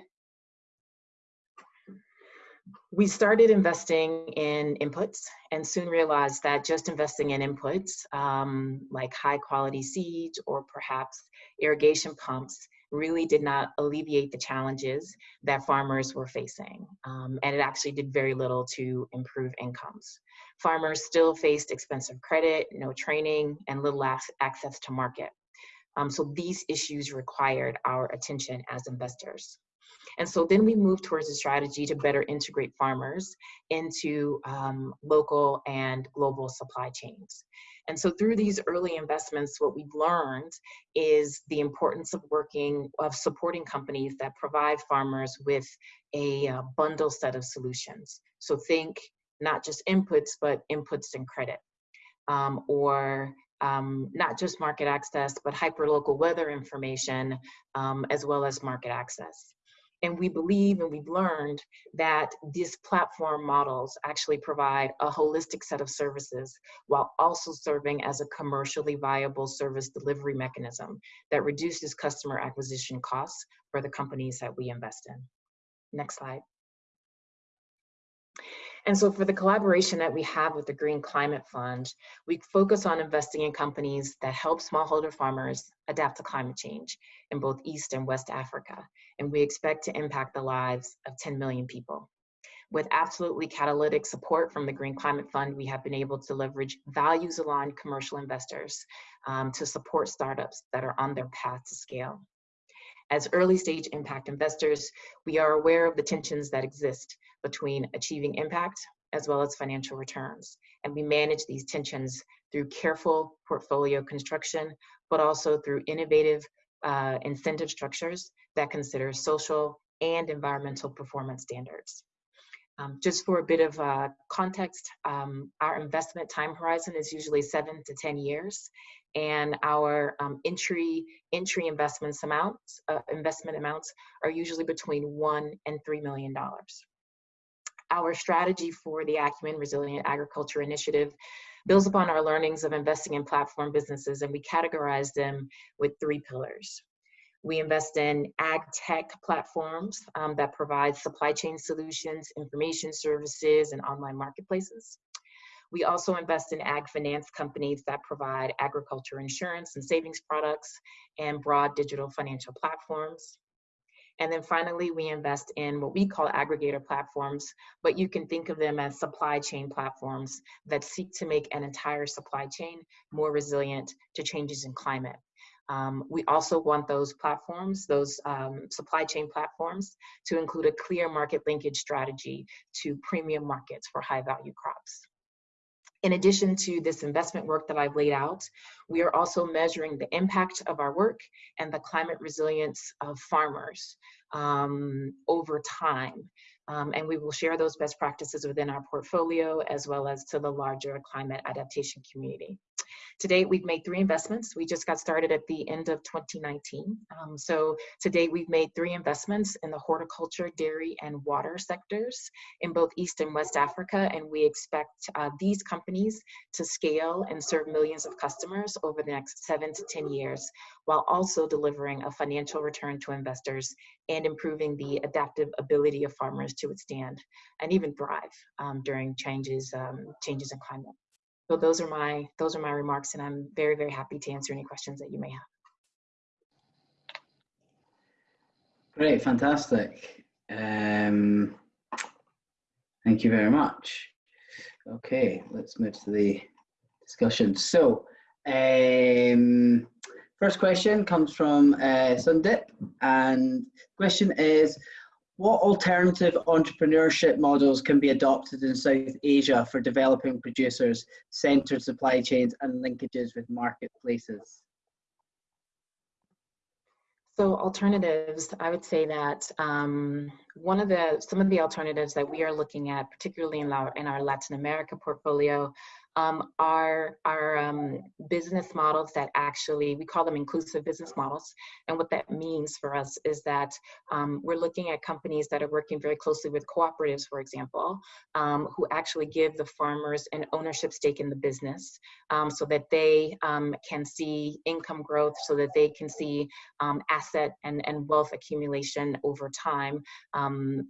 we started investing in inputs and soon realized that just investing in inputs um, like high quality seeds or perhaps irrigation pumps really did not alleviate the challenges that farmers were facing. Um, and it actually did very little to improve incomes. Farmers still faced expensive credit, no training, and little access to market. Um, so these issues required our attention as investors. And so then we moved towards a strategy to better integrate farmers into um, local and global supply chains. And so through these early investments, what we've learned is the importance of working, of supporting companies that provide farmers with a uh, bundle set of solutions. So think not just inputs, but inputs and credit. Um, or um, not just market access, but hyperlocal weather information, um, as well as market access. And we believe and we've learned that these platform models actually provide a holistic set of services while also serving as a commercially viable service delivery mechanism that reduces customer acquisition costs for the companies that we invest in. Next slide. And so for the collaboration that we have with the Green Climate Fund, we focus on investing in companies that help smallholder farmers adapt to climate change in both East and West Africa. And we expect to impact the lives of 10 million people. With absolutely catalytic support from the Green Climate Fund, we have been able to leverage values aligned commercial investors um, to support startups that are on their path to scale. As early stage impact investors, we are aware of the tensions that exist between achieving impact as well as financial returns. And we manage these tensions through careful portfolio construction, but also through innovative uh, incentive structures that consider social and environmental performance standards. Um, just for a bit of uh, context, um, our investment time horizon is usually seven to 10 years, and our um, entry entry investments amounts uh, investment amounts are usually between one and three million dollars. Our strategy for the Acumen Resilient Agriculture Initiative builds upon our learnings of investing in platform businesses, and we categorize them with three pillars. We invest in ag tech platforms um, that provide supply chain solutions, information services, and online marketplaces. We also invest in ag finance companies that provide agriculture insurance and savings products and broad digital financial platforms. And then finally, we invest in what we call aggregator platforms, but you can think of them as supply chain platforms that seek to make an entire supply chain more resilient to changes in climate. Um, we also want those platforms, those um, supply chain platforms, to include a clear market linkage strategy to premium markets for high value crops. In addition to this investment work that I've laid out, we are also measuring the impact of our work and the climate resilience of farmers um, over time. Um, and we will share those best practices within our portfolio as well as to the larger climate adaptation community. To date, we've made three investments. We just got started at the end of 2019. Um, so to date, we've made three investments in the horticulture, dairy, and water sectors in both East and West Africa. And we expect uh, these companies to scale and serve millions of customers over the next seven to 10 years, while also delivering a financial return to investors and improving the adaptive ability of farmers to withstand and even thrive um, during changes, um, changes in climate. So those are my those are my remarks, and I'm very very happy to answer any questions that you may have. Great, fantastic. Um, thank you very much. Okay, let's move to the discussion. So, um, first question comes from uh, Sundip, and question is, what alternative entrepreneurship models can be adopted in South Asia for developing producers, centered supply chains, and linkages with marketplaces? So alternatives, I would say that um, one of the some of the alternatives that we are looking at, particularly in our in our Latin America portfolio, um, are, um, business models that actually, we call them inclusive business models. And what that means for us is that um, we're looking at companies that are working very closely with cooperatives, for example, um, who actually give the farmers an ownership stake in the business um, so that they um, can see income growth, so that they can see asset and, and wealth accumulation over time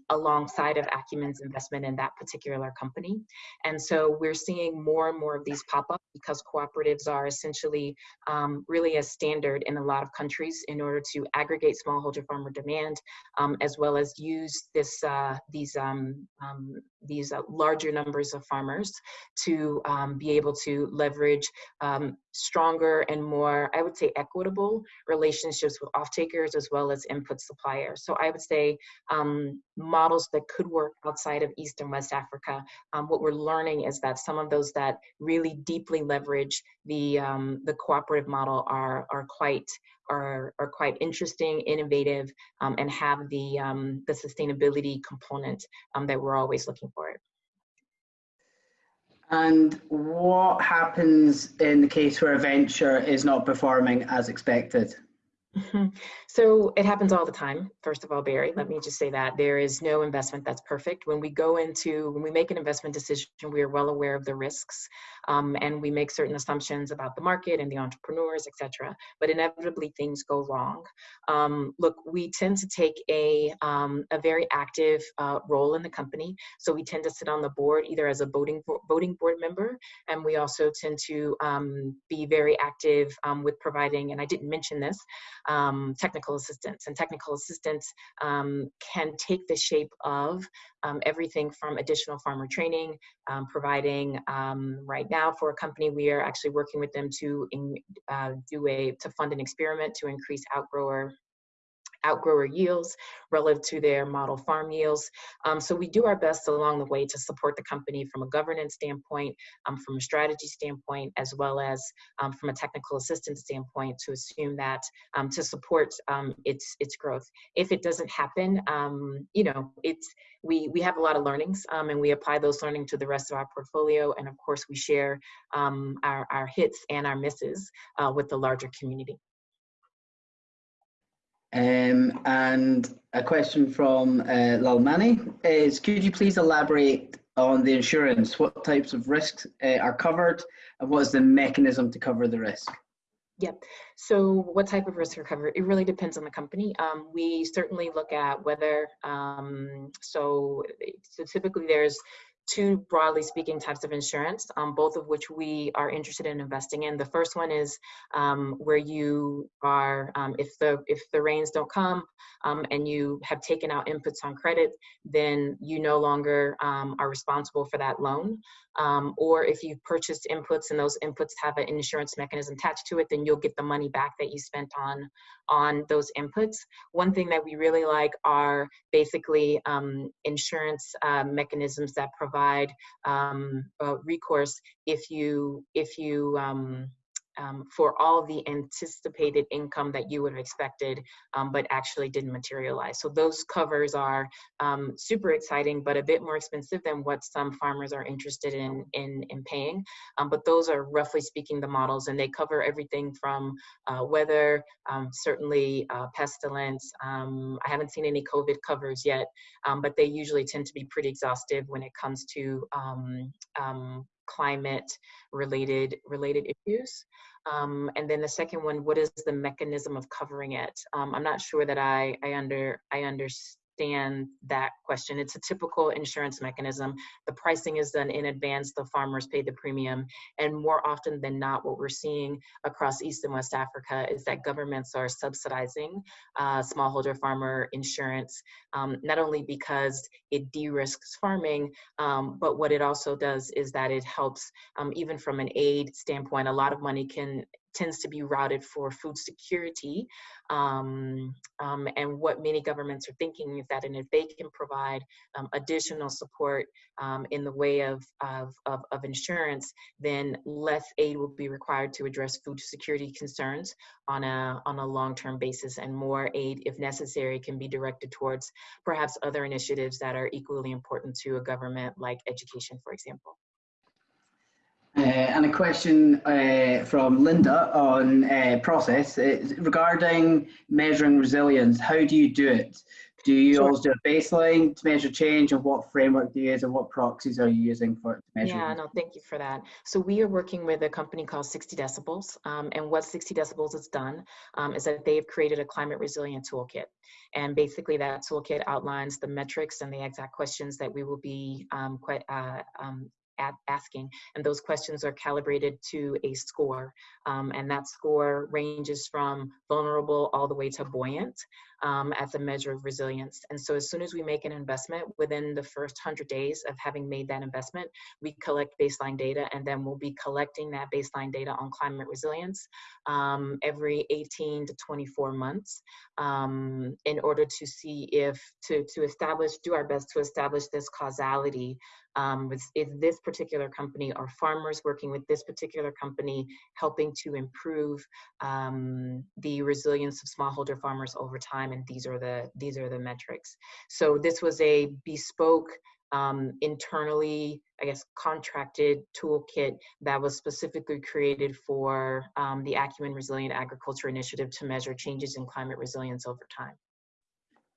alongside of Acumen's investment in that particular company. And so we're seeing more and more of these pop up because cooperatives are essentially um, really a standard in a lot of countries in order to aggregate smallholder farmer demand, um, as well as use this uh, these um, um these uh, larger numbers of farmers to um, be able to leverage stronger and more, I would say, equitable relationships with off-takers as well as input suppliers. So I would say um, models that could work outside of East and West Africa. Um, what we're learning is that some of those that really deeply leverage the um, the cooperative model are are quite are, are quite interesting, innovative, um, and have the um, the sustainability component um, that we're always looking for. And what happens in the case where a venture is not performing as expected? Mhm. So it happens all the time. First of all, Barry, let me just say that there is no investment that's perfect. When we go into, when we make an investment decision, we are well aware of the risks um, and we make certain assumptions about the market and the entrepreneurs, etc. But inevitably things go wrong. Um, look, we tend to take a, um, a very active uh, role in the company. So we tend to sit on the board either as a voting, voting board member, and we also tend to um, be very active um, with providing, and I didn't mention this, um, technical assistance. And technical assistance um, can take the shape of um, everything from additional farmer training, um, providing um, right now for a company, we are actually working with them to in, uh, do a, to fund an experiment to increase outgrower outgrower yields relative to their model farm yields. Um, so we do our best along the way to support the company from a governance standpoint, um, from a strategy standpoint, as well as um, from a technical assistance standpoint to assume that um, to support um, its its growth. If it doesn't happen, um, you know, it's we we have a lot of learnings and we apply those learning to the rest of our portfolio, and of course we share our our hits and our misses uh, with the larger community. Um, and a question from uh, Lalmani is, could you please elaborate on the insurance? What types of risks uh, are covered and what is the mechanism to cover the risk? Yep. So what type of risk are covered? It really depends on the company. Um, we certainly look at whether, um, so, so typically there's two broadly speaking types of insurance, um, both of which we are interested in investing in. The first one is um, where you are, um, if the if the rains don't come um, and you have taken out inputs on credit, then you no longer um, are responsible for that loan. Um, or if you've purchased inputs and those inputs have an insurance mechanism attached to it, then you'll get the money back that you spent on on those inputs. One thing that we really like are basically insurance uh, mechanisms that provide provide um, recourse if you if you um, for all the anticipated income that you would have expected, um, but actually didn't materialize. So those covers are um, super exciting, but a bit more expensive than what some farmers are interested in in, in paying. Um, but those are roughly speaking the models, and they cover everything from uh, weather, um, certainly uh, pestilence. Um, I haven't seen any COVID covers yet, but they usually tend to be pretty exhaustive when it comes to climate related related issues. Um, and then the second one what is the mechanism of covering it? Um, i'm not sure that i i under i understand understand that question. It's a typical insurance mechanism. The pricing is done in advance, the farmers pay the premium. And more often than not, what we're seeing across East and West Africa is that governments are subsidizing uh, smallholder farmer insurance, um, not only because it de risks farming, um, but what it also does is that it helps, um, even from an aid standpoint, a lot of money can tends to be routed for food security. Um, um, and what many governments are thinking is that, and if they can provide um, additional support um, in the way of, of, of, of, insurance, then less aid will be required to address food security concerns on a, on a long-term basis and more aid, if necessary, can be directed towards perhaps other initiatives that are equally important to a government like education, for example. Uh, and a question uh, from Linda on uh, process regarding measuring resilience. How do you do it? Do you sure. always do a baseline to measure change, and what framework do you use, and what proxies are you using for it to measure? Yeah, no, thank you for that. So we are working with a company called 60 Decibels, um, and what 60 Decibels has done um, is that they've created a climate resilient toolkit. And basically that toolkit outlines the metrics and the exact questions that we will be um, quite, uh, um, asking. And those questions are calibrated to a score. Um, and that score ranges from vulnerable all the way to buoyant um, as a measure of resilience. And so as soon as we make an investment, within the first 100 days of having made that investment, we collect baseline data and then we'll be collecting that baseline data on climate resilience um, every 18 to 24 months um, in order to see if, to, to establish, do our best to establish this causality um, with is this particular company or farmers working with this particular company helping to improve um, the resilience of smallholder farmers over time and these are the these are the metrics so this was a bespoke um, internally, I guess, contracted toolkit that was specifically created for um, the Acumen Resilient Agriculture Initiative to measure changes in climate resilience over time.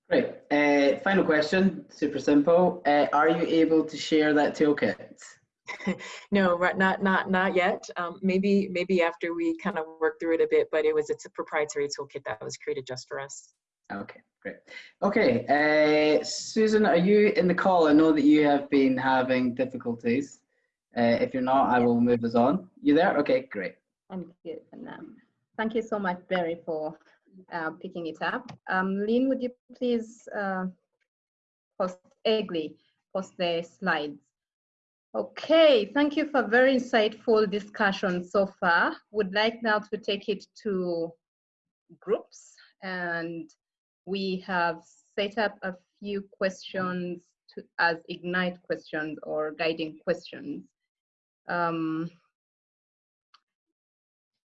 Great. Uh, final question, super simple. Uh, are you able to share that toolkit? no, not not not yet. Um, maybe maybe after we kind of work through it a bit, but it was it's a proprietary toolkit that was created just for us. Okay, great. Okay, uh, Susan, are you in the call? I know that you have been having difficulties. Uh, if you're not, I will move us on. You there? Okay, great. I'm good. And, um, thank you so much, Barry, for uh, picking it up. Um, Lynn, would you please uh, post Egli, post the slides? Okay, thank you for very insightful discussion so far. Would like now to take it to groups and we have set up a few questions to, as ignite questions or guiding questions. Um,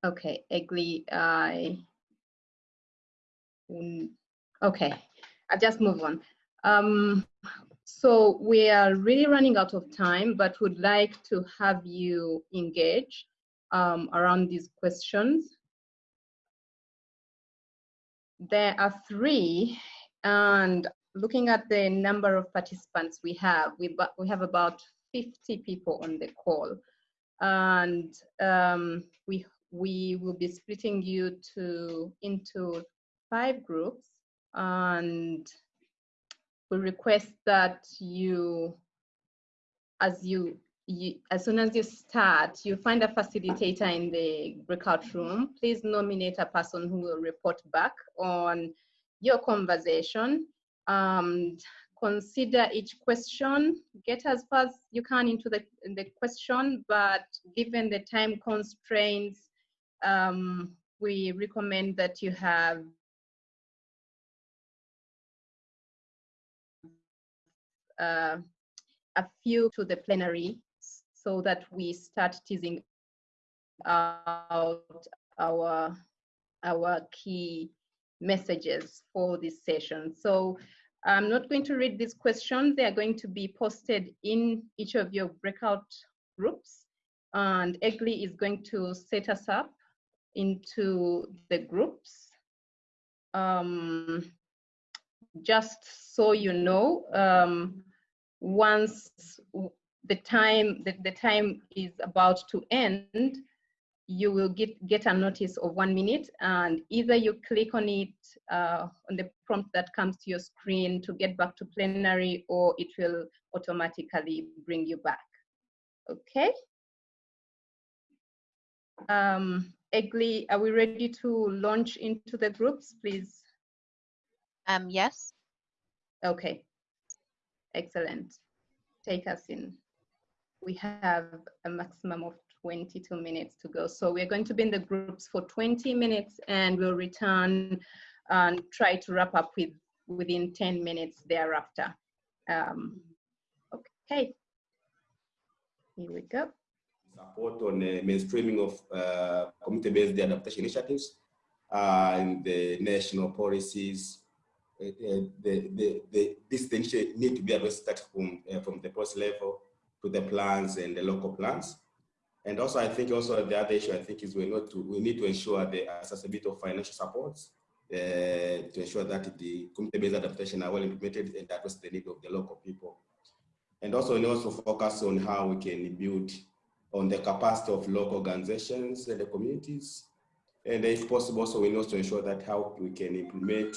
okay, Egli, I okay, I'll just move on. Um, so we are really running out of time, but would like to have you engage um, around these questions. There are three, and looking at the number of participants we have, we, we have about 50 people on the call. And um, we, we will be splitting you to, into five groups and we request that you, as you, you, as soon as you start, you find a facilitator in the breakout room. Please nominate a person who will report back on your conversation. Um, consider each question, get as far as you can into the, the question, but given the time constraints, um, we recommend that you have uh, a few to the plenary so that we start teasing out our our key messages for this session. So I'm not going to read these questions. They are going to be posted in each of your breakout groups. And Egli is going to set us up into the groups. Um, just so you know, um, once the time the, the time is about to end, you will get, get a notice of one minute and either you click on it uh, on the prompt that comes to your screen to get back to plenary or it will automatically bring you back. Okay. Um, Egli, are we ready to launch into the groups, please? Um, yes. Okay. Excellent. Take us in. We have a maximum of 22 minutes to go. So we're going to be in the groups for 20 minutes and we'll return and try to wrap up with within 10 minutes thereafter. Um, okay. Here we go. Support on the mainstreaming of uh, community-based adaptation initiatives uh, and the national policies uh, the, the, the, this thing need to be addressed from, uh, from the post level to the plans and the local plans. And also, I think also the other issue I think is we need to, we need to ensure the accessibility of financial supports uh, to ensure that the community-based adaptation are well implemented and address the need of the local people. And also, we also focus on how we can build on the capacity of local organizations and the communities. And if possible, so we need to ensure that how we can implement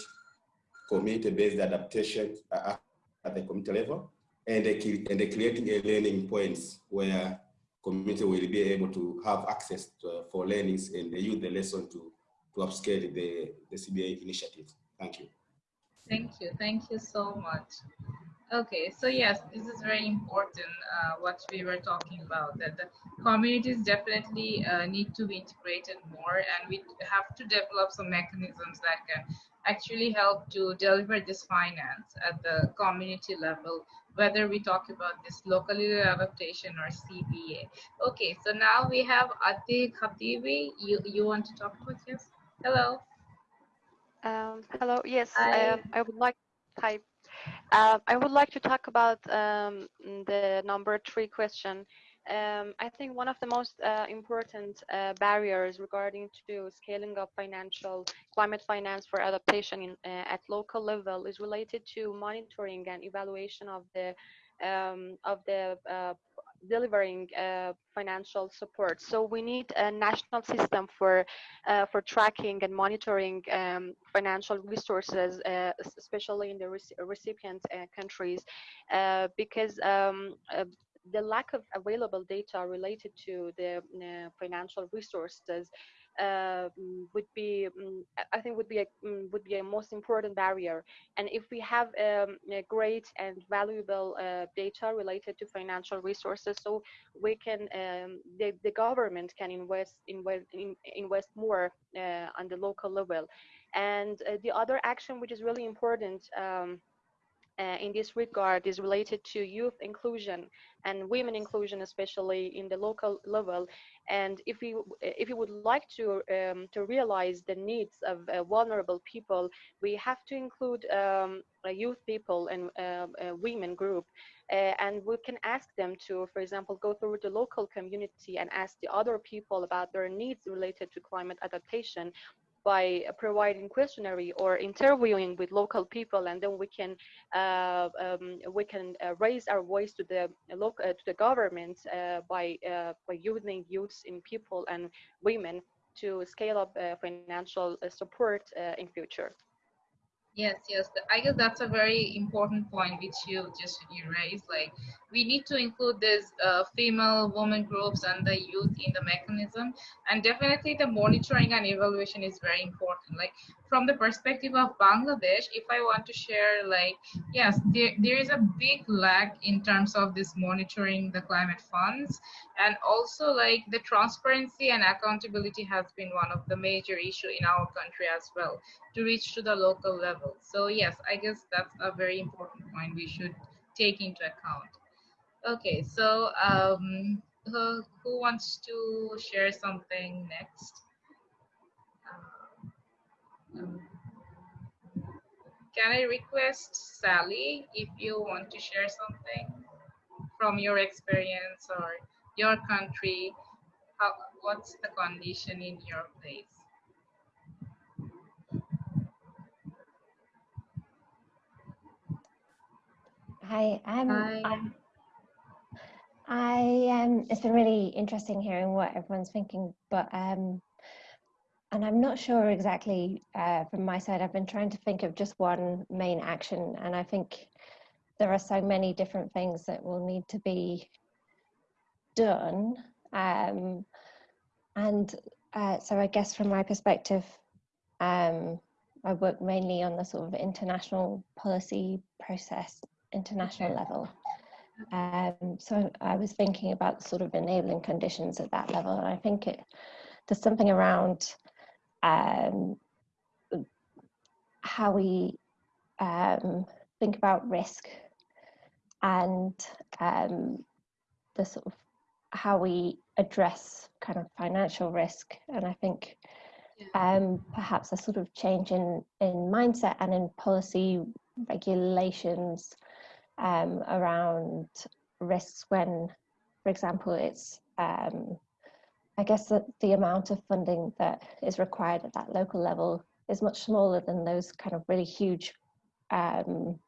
community-based adaptation at the community level and, the, and creating a learning points where community will be able to have access to, uh, for learnings and they use the lesson to, to upscale the, the CBA initiative. Thank you. Thank you. Thank you so much. Okay, so yes, this is very important, uh, what we were talking about, that the communities definitely uh, need to be integrated more and we have to develop some mechanisms that can actually help to deliver this finance at the community level, whether we talk about this locally adaptation or CBA. Okay, so now we have Ati Khatibi. You, you want to talk about this? Hello. Um, hello, yes, I, I would like, hi. Uh, I would like to talk about um, the number three question. Um, I think one of the most uh, important uh, barriers regarding to scaling up financial climate finance for adaptation in, uh, at local level is related to monitoring and evaluation of the um, of the uh, delivering uh, financial support. So we need a national system for uh, for tracking and monitoring um, financial resources, especially in the recipient countries, because um, the lack of available data related to the uh, financial resources uh, would be, um, I think, would be a um, would be a most important barrier. And if we have um, great and valuable uh, data related to financial resources, so we can um, the the government can invest invest in, invest more uh, on the local level. And uh, the other action, which is really important. Uh, in this regard is related to youth inclusion and women inclusion, especially in the local level. And if we if we would like to um, to realize the needs of uh, vulnerable people, we have to include um, youth people and uh, women group. Uh, and we can ask them to, for example, go through the local community and ask the other people about their needs related to climate adaptation by providing questionnaire or interviewing with local people and then we can uh, um, we can uh, raise our voice to the uh, to the government uh, by uh, by using youth in people and women to scale up uh, financial support in future Yes, yes. I guess that's a very important point which you just you raised. Like we need to include these uh, female women groups and the youth in the mechanism, and definitely the monitoring and evaluation is very important. Like from the perspective of Bangladesh, if I want to share, like yes, there there is a big lag in terms of this monitoring the climate funds, and also like the transparency and accountability has been one of the major issue in our country as well to reach to the local level. So yes, I guess that's a very important point we should take into account. Okay, so um, who, who wants to share something next? Um, can I request Sally if you want to share something from your experience or your country? How, what's the condition in your place? Hi, um, Hi. I, I um, it's been really interesting hearing what everyone's thinking, but um, and I'm not sure exactly uh, from my side. I've been trying to think of just one main action, and I think there are so many different things that will need to be done. Um, and uh, so I guess from my perspective, um, I work mainly on the sort of international policy process international level. Um, so I was thinking about sort of enabling conditions at that level, and I think it, there's something around um, how we um, think about risk and um, the sort of how we address kind of financial risk, and I think um, perhaps a sort of change in in mindset and in policy regulations um, around risks when, for example, it's, um, I guess that the amount of funding that is required at that local level is much smaller than those kind of really huge um,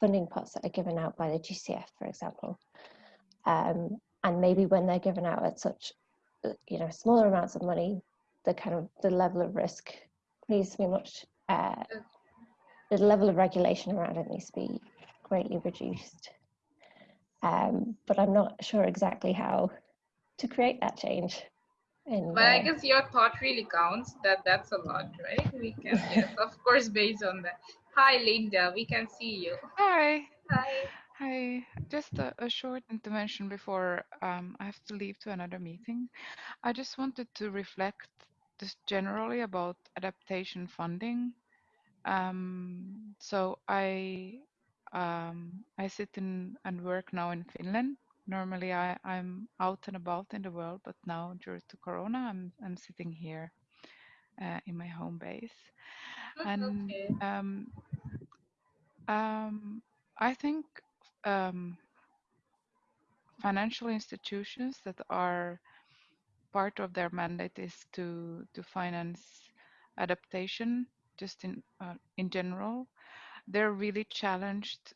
funding pots that are given out by the GCF, for example. Um, and maybe when they're given out at such, you know, smaller amounts of money, the kind of the level of risk needs to be much, uh, the level of regulation around it needs to be greatly reduced. Um, but I'm not sure exactly how to create that change. In, but uh, I guess your thought really counts. That that's a lot, right? We can, yes, of course, based on that. Hi, Linda. We can see you. Hi. Hi. Hi. Just a, a short intervention before um, I have to leave to another meeting. I just wanted to reflect just generally about adaptation funding. Um, so I um, I sit in and work now in Finland. Normally, I, I'm out and about in the world, but now due to Corona, I'm I'm sitting here uh, in my home base. And okay. um, um, I think um, financial institutions that are part of their mandate is to to finance adaptation just in uh, in general they're really challenged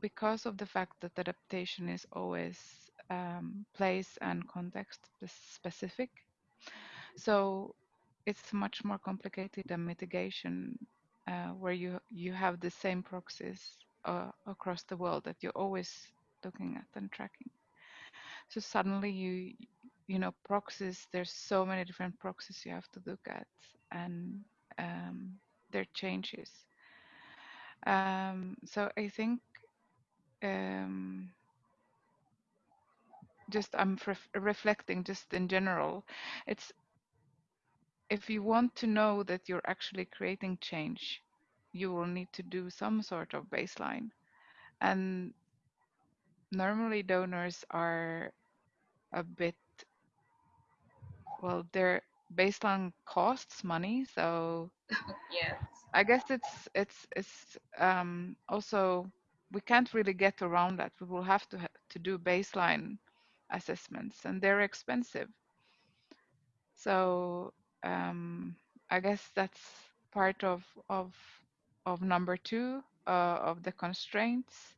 because of the fact that adaptation is always um, place and context specific. So it's much more complicated than mitigation uh, where you you have the same proxies uh, across the world that you're always looking at and tracking. So suddenly you you know proxies there's so many different proxies you have to look at and um, their changes um, so i think um, just i'm ref reflecting just in general it's if you want to know that you're actually creating change you will need to do some sort of baseline. And normally donors are a bit well they're based on costs money so yes. I guess it's it's it's um also we can't really get around that. We will have to ha to do baseline assessments and they're expensive. So um i guess that's part of of of number two uh, of the constraints.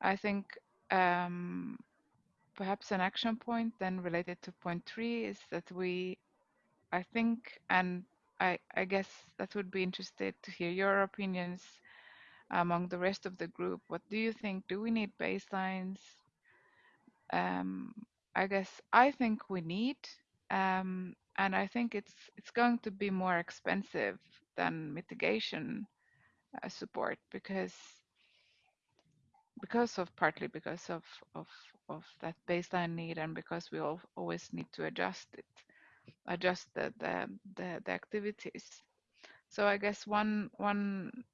I think um perhaps an action point then related to point three is that we, I think, and I, I guess that would be interested to hear your opinions among the rest of the group. What do you think? Do we need baselines? Um, I guess I think we need, um, and I think it's it's going to be more expensive than mitigation uh, support because because of partly because of of of that baseline need and because we all always need to adjust it adjust the the the, the activities. So i guess one one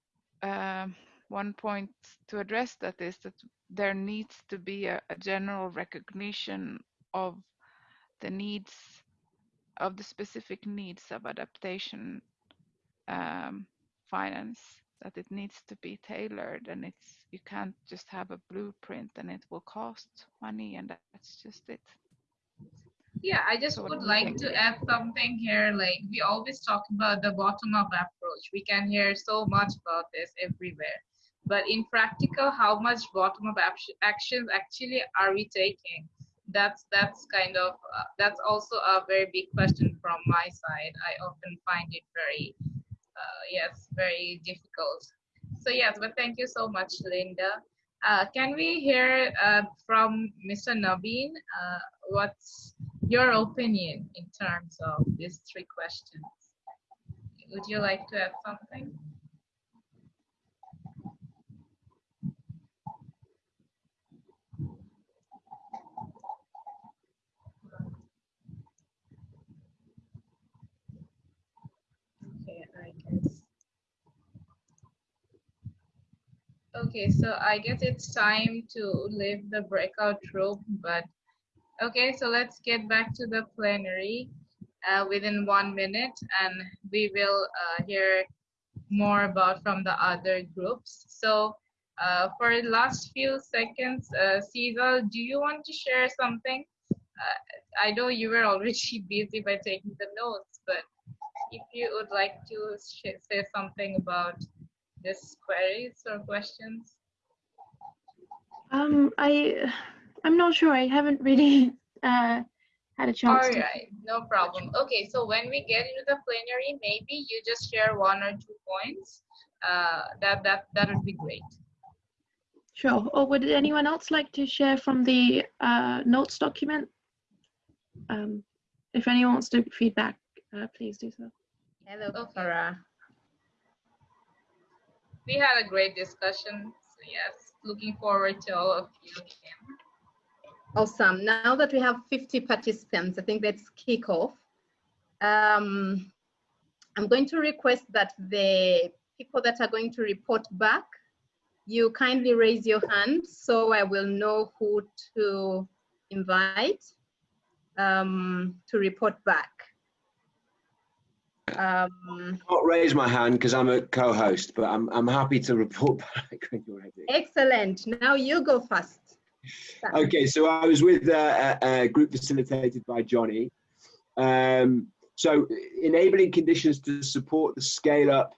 uh, one point to address that is that there needs to be a, a general recognition of the needs of the specific needs of adaptation um, finance that it needs to be tailored and it's you can't just have a blueprint and it will cost money and that's just it yeah i just so would like to add something here like we always talk about the bottom up approach we can hear so much about this everywhere but in practical how much bottom up actions actually are we taking that's that's kind of uh, that's also a very big question from my side i often find it very uh, yes, very difficult. So yes, but thank you so much, Linda. Uh, can we hear uh, from Mr. Naveen? Uh, what's your opinion in terms of these three questions? Would you like to add something? Okay, so I guess it's time to leave the breakout room, but okay, so let's get back to the plenary uh, within one minute and we will uh, hear more about from the other groups. So uh, for the last few seconds, uh, Cesar, do you want to share something? Uh, I know you were already busy by taking the notes, but if you would like to say something about this queries or questions? Um, I, I'm not sure. I haven't really uh, had a chance. All right, no problem. Okay, so when we get into the plenary, maybe you just share one or two points. Uh, that that that would be great. Sure. Or would anyone else like to share from the uh, notes document? Um, if anyone wants to feedback, uh, please do so. Hello, Farah we had a great discussion. So yes, looking forward to all of you again. Awesome. Now that we have 50 participants, I think let's kick off. Um, I'm going to request that the people that are going to report back, you kindly raise your hand so I will know who to invite um, to report back. Um, Not raise my hand because I'm a co-host, but I'm I'm happy to report back when you're ready. excellent. Now you go first. Okay, so I was with uh, a, a group facilitated by Johnny. Um, so enabling conditions to support the scale up.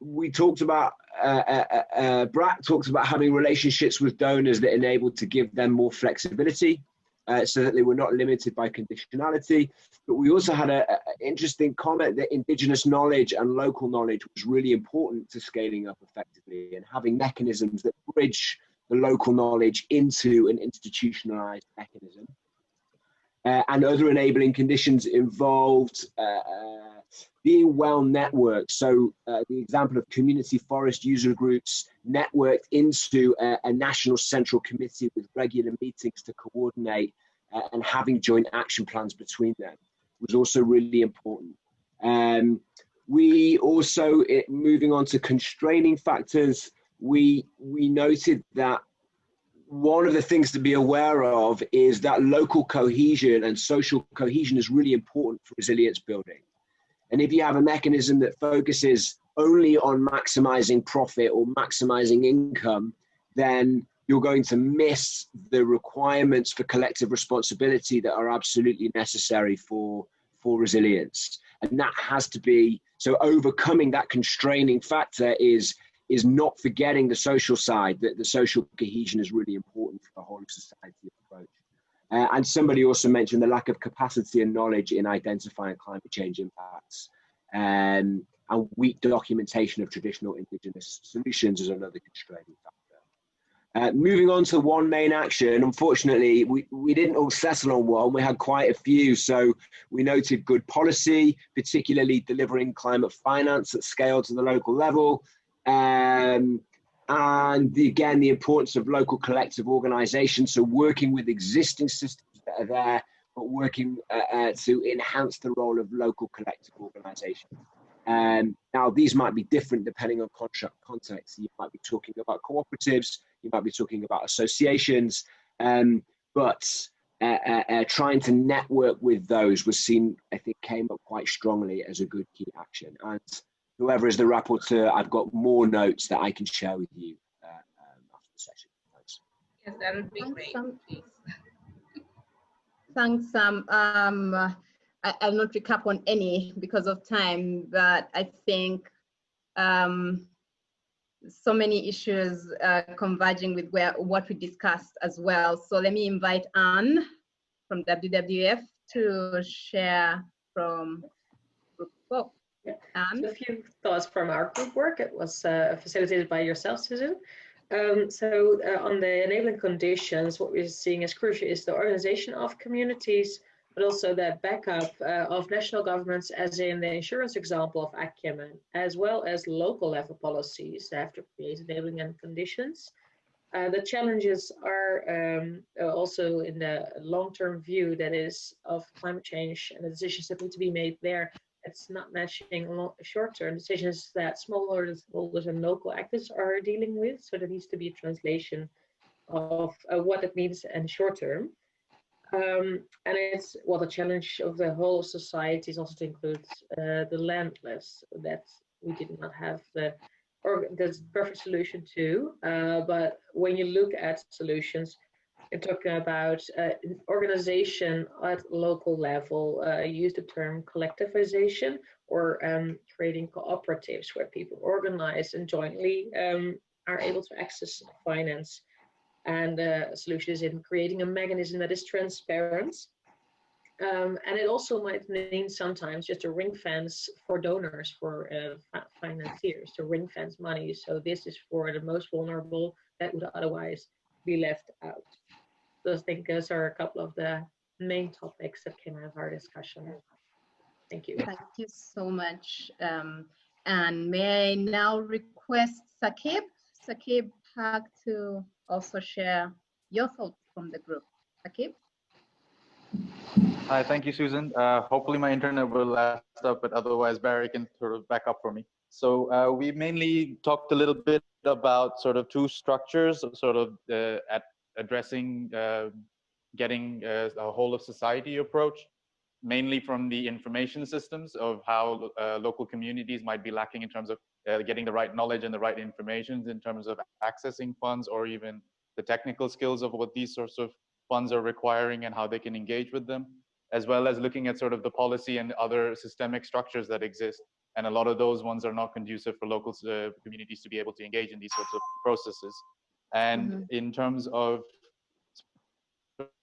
We talked about, uh, uh, uh, Brat talked about having relationships with donors that enabled to give them more flexibility uh, so that they were not limited by conditionality. But we also had an interesting comment that indigenous knowledge and local knowledge was really important to scaling up effectively and having mechanisms that bridge the local knowledge into an institutionalized mechanism. Uh, and other enabling conditions involved uh, uh, being well networked. So uh, the example of community forest user groups networked into a, a national central committee with regular meetings to coordinate uh, and having joint action plans between them was also really important. Um, we also, it, moving on to constraining factors, we, we noted that one of the things to be aware of is that local cohesion and social cohesion is really important for resilience building. And if you have a mechanism that focuses only on maximizing profit or maximizing income, then you're going to miss the requirements for collective responsibility that are absolutely necessary for, for resilience. And that has to be, so overcoming that constraining factor is is not forgetting the social side, that the social cohesion is really important for the whole of society approach. Uh, and somebody also mentioned the lack of capacity and knowledge in identifying climate change impacts. Um, and weak documentation of traditional indigenous solutions is another constraining factor. Uh, moving on to one main action, unfortunately, we, we didn't all settle on one. We had quite a few. So we noted good policy, particularly delivering climate finance at scale to the local level, um, and the, again, the importance of local collective organization. So working with existing systems that are there, but working uh, uh, to enhance the role of local collective organization. Um, now, these might be different depending on contract context. You might be talking about cooperatives, you might be talking about associations, um, but uh, uh, uh, trying to network with those was seen, I think, came up quite strongly as a good key action. And whoever is the rapporteur, I've got more notes that I can share with you uh, um, after the session. Thanks. Yes, that would be great, please. Thanks, Sam. Um, I, will not recap on any because of time, but I think um, so many issues uh, converging with where what we discussed as well. So let me invite Anne from WWF to share from group four. Yeah. So a few thoughts from our group work. It was uh, facilitated by yourself, Susan. Um, so uh, on the enabling conditions, what we're seeing as crucial is the organization of communities, but also the backup uh, of national governments, as in the insurance example of Acumen, as well as local level policies that have to create enabling and conditions. Uh, the challenges are um, uh, also in the long-term view that is of climate change and the decisions that need to be made there it's not matching short-term decisions that smallholders and local actors are dealing with. So there needs to be a translation of uh, what it means in short term. Um, and it's well, the challenge of the whole society is also to include uh, the landless that we did not have the or there's perfect solution to. Uh, but when you look at solutions, you're talking about uh, organization at local level. Uh, use the term collectivization or um, creating cooperatives where people organize and jointly um, are able to access finance. And uh, a solution is in creating a mechanism that is transparent. Um, and it also might mean sometimes just a ring fence for donors, for uh, financiers, to ring fence money. So this is for the most vulnerable that would otherwise be left out. Those I think those are a couple of the main topics that came out of our discussion. Thank you. Thank you so much. Um, and may I now request Sakib, Sakib Haq to also share your thoughts from the group. Sakib? Hi, thank you, Susan. Uh, hopefully my internet will last up, but otherwise Barry can sort of back up for me. So uh, we mainly talked a little bit about sort of two structures, sort of uh, at addressing uh, getting a, a, whole of society approach. mainly from the information systems of how uh, local communities might be lacking in terms of uh, getting the right knowledge and the right information in terms of accessing funds or even the technical skills of what these sorts of funds are requiring and how they can engage with them, as well as looking at sort of the policy and other systemic structures that exist. And a lot of those ones are not conducive for local uh, communities to be able to engage in these sorts of processes. And mm -hmm. in terms of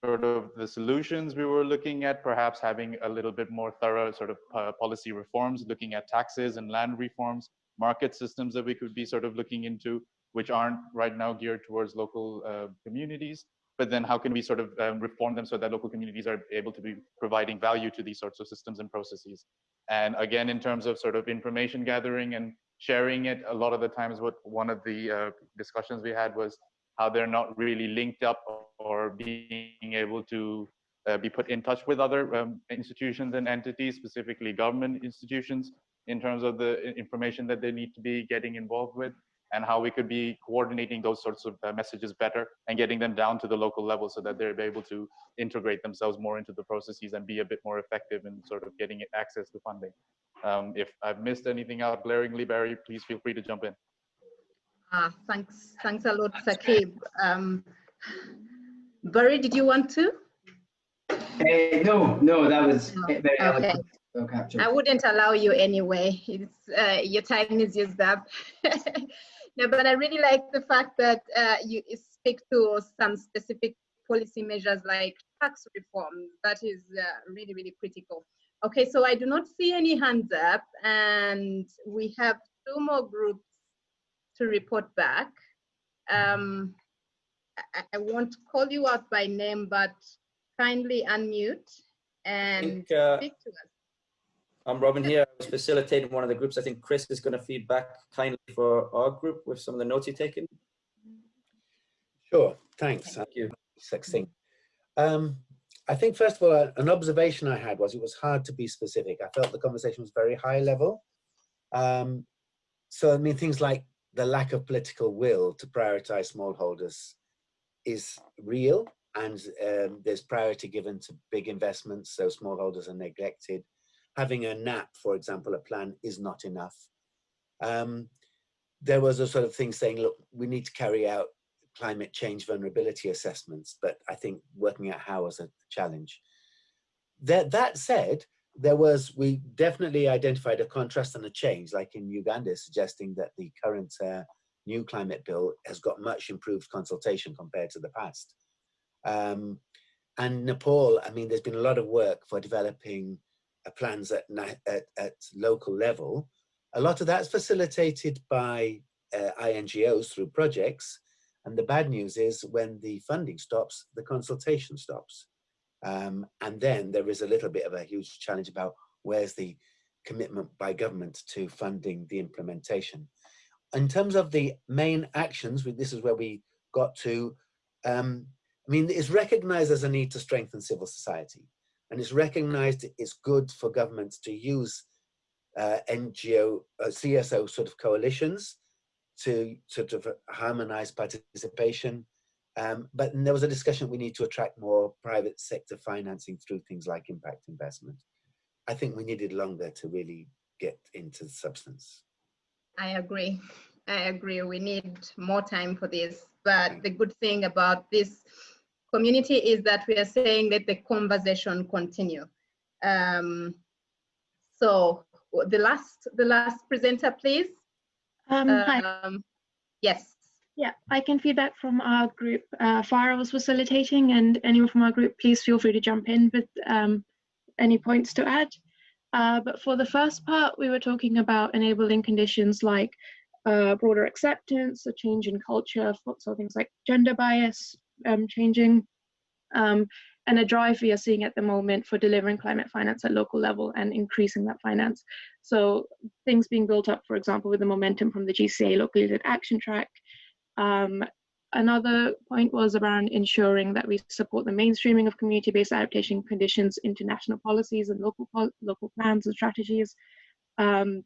sort of the solutions we were looking at, perhaps having a little bit more thorough sort of uh, policy reforms, looking at taxes and land reforms, market systems that we could be sort of looking into, which aren't right now geared towards local uh, communities. But then how can we sort of um, reform them so that local communities are able to be providing value to these sorts of systems and processes? And again, in terms of sort of information gathering and sharing it, a lot of the times what one of the uh, discussions we had was how they're not really linked up or being able to uh, be put in touch with other um, institutions and entities, specifically government institutions, in terms of the information that they need to be getting involved with and how we could be coordinating those sorts of uh, messages better and getting them down to the local level so that they're able to integrate themselves more into the processes and be a bit more effective in sort of getting access to funding. Um, if I've missed anything out glaringly, Barry, please feel free to jump in. Ah, thanks, thanks a lot, Sakib. Um, Barry, did you want to? Uh, no, no, that was no. very okay. I wouldn't allow you anyway. It's, uh, your time is used up. no, but I really like the fact that uh, you speak to some specific policy measures like tax reform. That is uh, really, really critical. Okay, so I do not see any hands up, and we have two more groups to report back. Um, I, I won't call you out by name, but kindly unmute and think, uh, speak to us. I'm Robin here. I was facilitating one of the groups. I think Chris is going to feed back kindly for our group with some of the notes you've taken. Sure, thanks. Thank you. Succinct. Um, I think, first of all, an observation I had was it was hard to be specific. I felt the conversation was very high level. Um, so, I mean, things like the lack of political will to prioritize smallholders is real and um, there's priority given to big investments, so smallholders are neglected. Having a NAP, for example, a plan is not enough. Um, there was a sort of thing saying, look, we need to carry out climate change vulnerability assessments, but I think working out how was a challenge. That, that said, there was, we definitely identified a contrast and a change, like in Uganda, suggesting that the current uh, new climate bill has got much improved consultation compared to the past. Um, and Nepal, I mean, there's been a lot of work for developing plans at, at, at, local level. A lot of that's facilitated by uh, INGOs through projects. And the bad news is when the funding stops, the consultation stops. Um, and then there is a little bit of a huge challenge about where's the commitment by government to funding the implementation. In terms of the main actions, this is where we got to, um, I mean, it's recognized as a need to strengthen civil society. And it's recognized it's good for governments to use uh, NGO, uh, CSO sort of coalitions to sort of harmonize participation um, but there was a discussion we need to attract more private sector financing through things like impact investment. I think we needed longer to really get into the substance. I agree. I agree. We need more time for this. But the good thing about this community is that we are saying that the conversation continue. Um, so the last, the last presenter, please. Um, um, yes. Yeah, I can feedback from our group. Uh, Farah was facilitating, and anyone from our group, please feel free to jump in with um, any points to add. Uh, but for the first part, we were talking about enabling conditions like uh, broader acceptance, a change in culture, so things like gender bias um, changing, um, and a drive we are seeing at the moment for delivering climate finance at local level and increasing that finance. So things being built up, for example, with the momentum from the GCA Locally Led Action Track, um, another point was around ensuring that we support the mainstreaming of community-based adaptation conditions into national policies and local local plans and strategies. Um,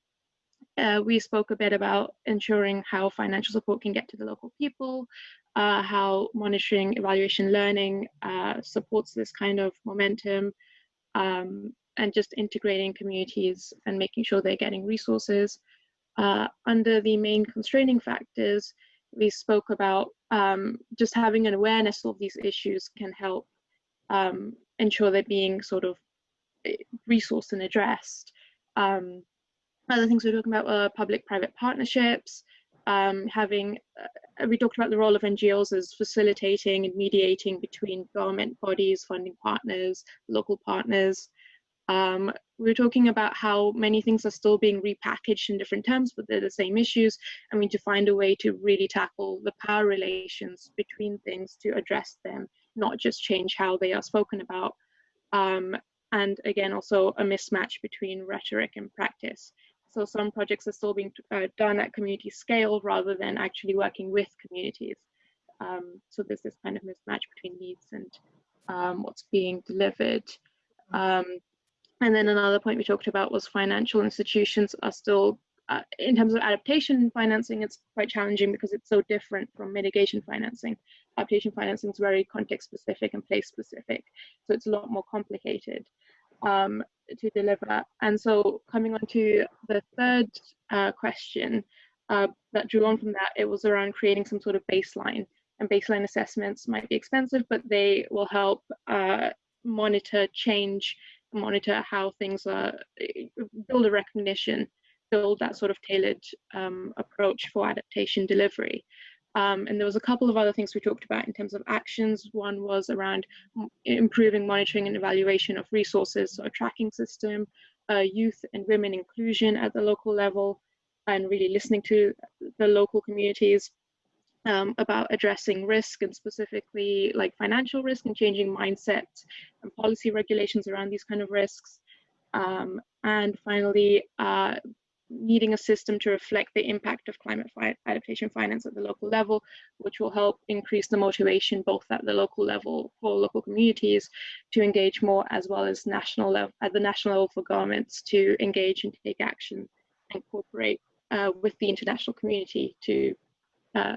uh, we spoke a bit about ensuring how financial support can get to the local people, uh, how monitoring, evaluation, learning uh, supports this kind of momentum, um, and just integrating communities and making sure they're getting resources. Uh, under the main constraining factors, we spoke about um, just having an awareness of these issues can help um, ensure they're being sort of eh, resourced and addressed. Um, other things we're talking about were public-private partnerships, um, having, uh, we talked about the role of NGOs as facilitating and mediating between government bodies, funding partners, local partners. Um, we were talking about how many things are still being repackaged in different terms, but they're the same issues. I mean, to find a way to really tackle the power relations between things to address them, not just change how they are spoken about. Um, and again, also a mismatch between rhetoric and practice. So some projects are still being uh, done at community scale rather than actually working with communities. Um, so there's this kind of mismatch between needs and um, what's being delivered. Um, and then another point we talked about was financial institutions are still, uh, in terms of adaptation financing, it's quite challenging because it's so different from mitigation financing. Adaptation financing is very context specific and place specific, so it's a lot more complicated um, to deliver. And so coming on to the third uh, question uh, that drew on from that, it was around creating some sort of baseline. And baseline assessments might be expensive, but they will help uh, monitor change, monitor how things are, build a recognition, build that sort of tailored um, approach for adaptation delivery. Um, and there was a couple of other things we talked about in terms of actions. One was around improving monitoring and evaluation of resources, so a tracking system, uh, youth and women inclusion at the local level, and really listening to the local communities um, about addressing risk and specifically like financial risk and changing mindsets and policy regulations around these kind of risks. Um, and finally, uh, needing a system to reflect the impact of climate adaptation finance at the local level, which will help increase the motivation both at the local level for local communities to engage more as well as national level at the national level for governments to engage and take action and cooperate uh, with the international community to uh,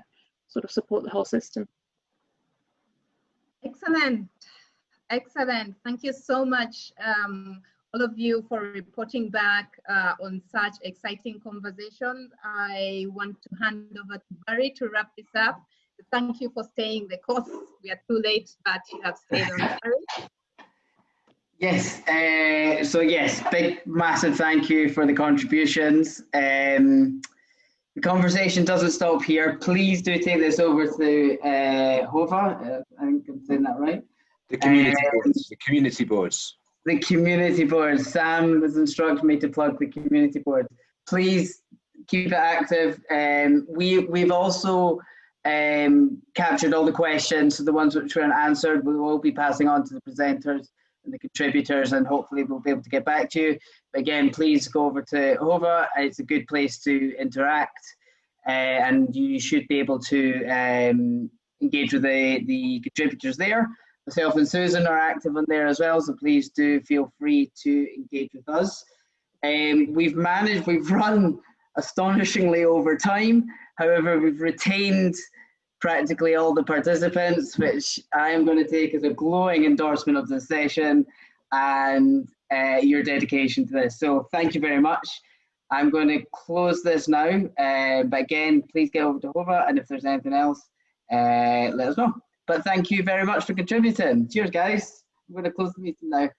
sort of support the whole system. Excellent. Excellent. Thank you so much. Um, all of you for reporting back uh, on such exciting conversations. I want to hand over to Barry to wrap this up. Thank you for staying the course. We are too late, but you have stayed on. Barry. Yes, uh, so yes, big, massive thank you for the contributions. Um, the conversation doesn't stop here. Please do take this over to uh, Whova. Uh, I think I'm saying that right. The community um, boards. The community boards the community board. Sam has instructed me to plug the community board. Please keep it active. Um, we we've also um, captured all the questions, so the ones which weren't answered, we will be passing on to the presenters and the contributors, and hopefully we'll be able to get back to you. But again, please go over to Whova. It's a good place to interact, uh, and you should be able to um, engage with the the contributors there. Myself and Susan are active on there as well, so please do feel free to engage with us. Um, we've managed, we've run astonishingly over time. However, we've retained practically all the participants, which I am going to take as a glowing endorsement of the session and uh, your dedication to this. So thank you very much. I'm going to close this now, uh, but again, please get over to Whova, and if there's anything else, uh, let us know. But thank you very much for contributing. Cheers, guys. I'm going to close the meeting now.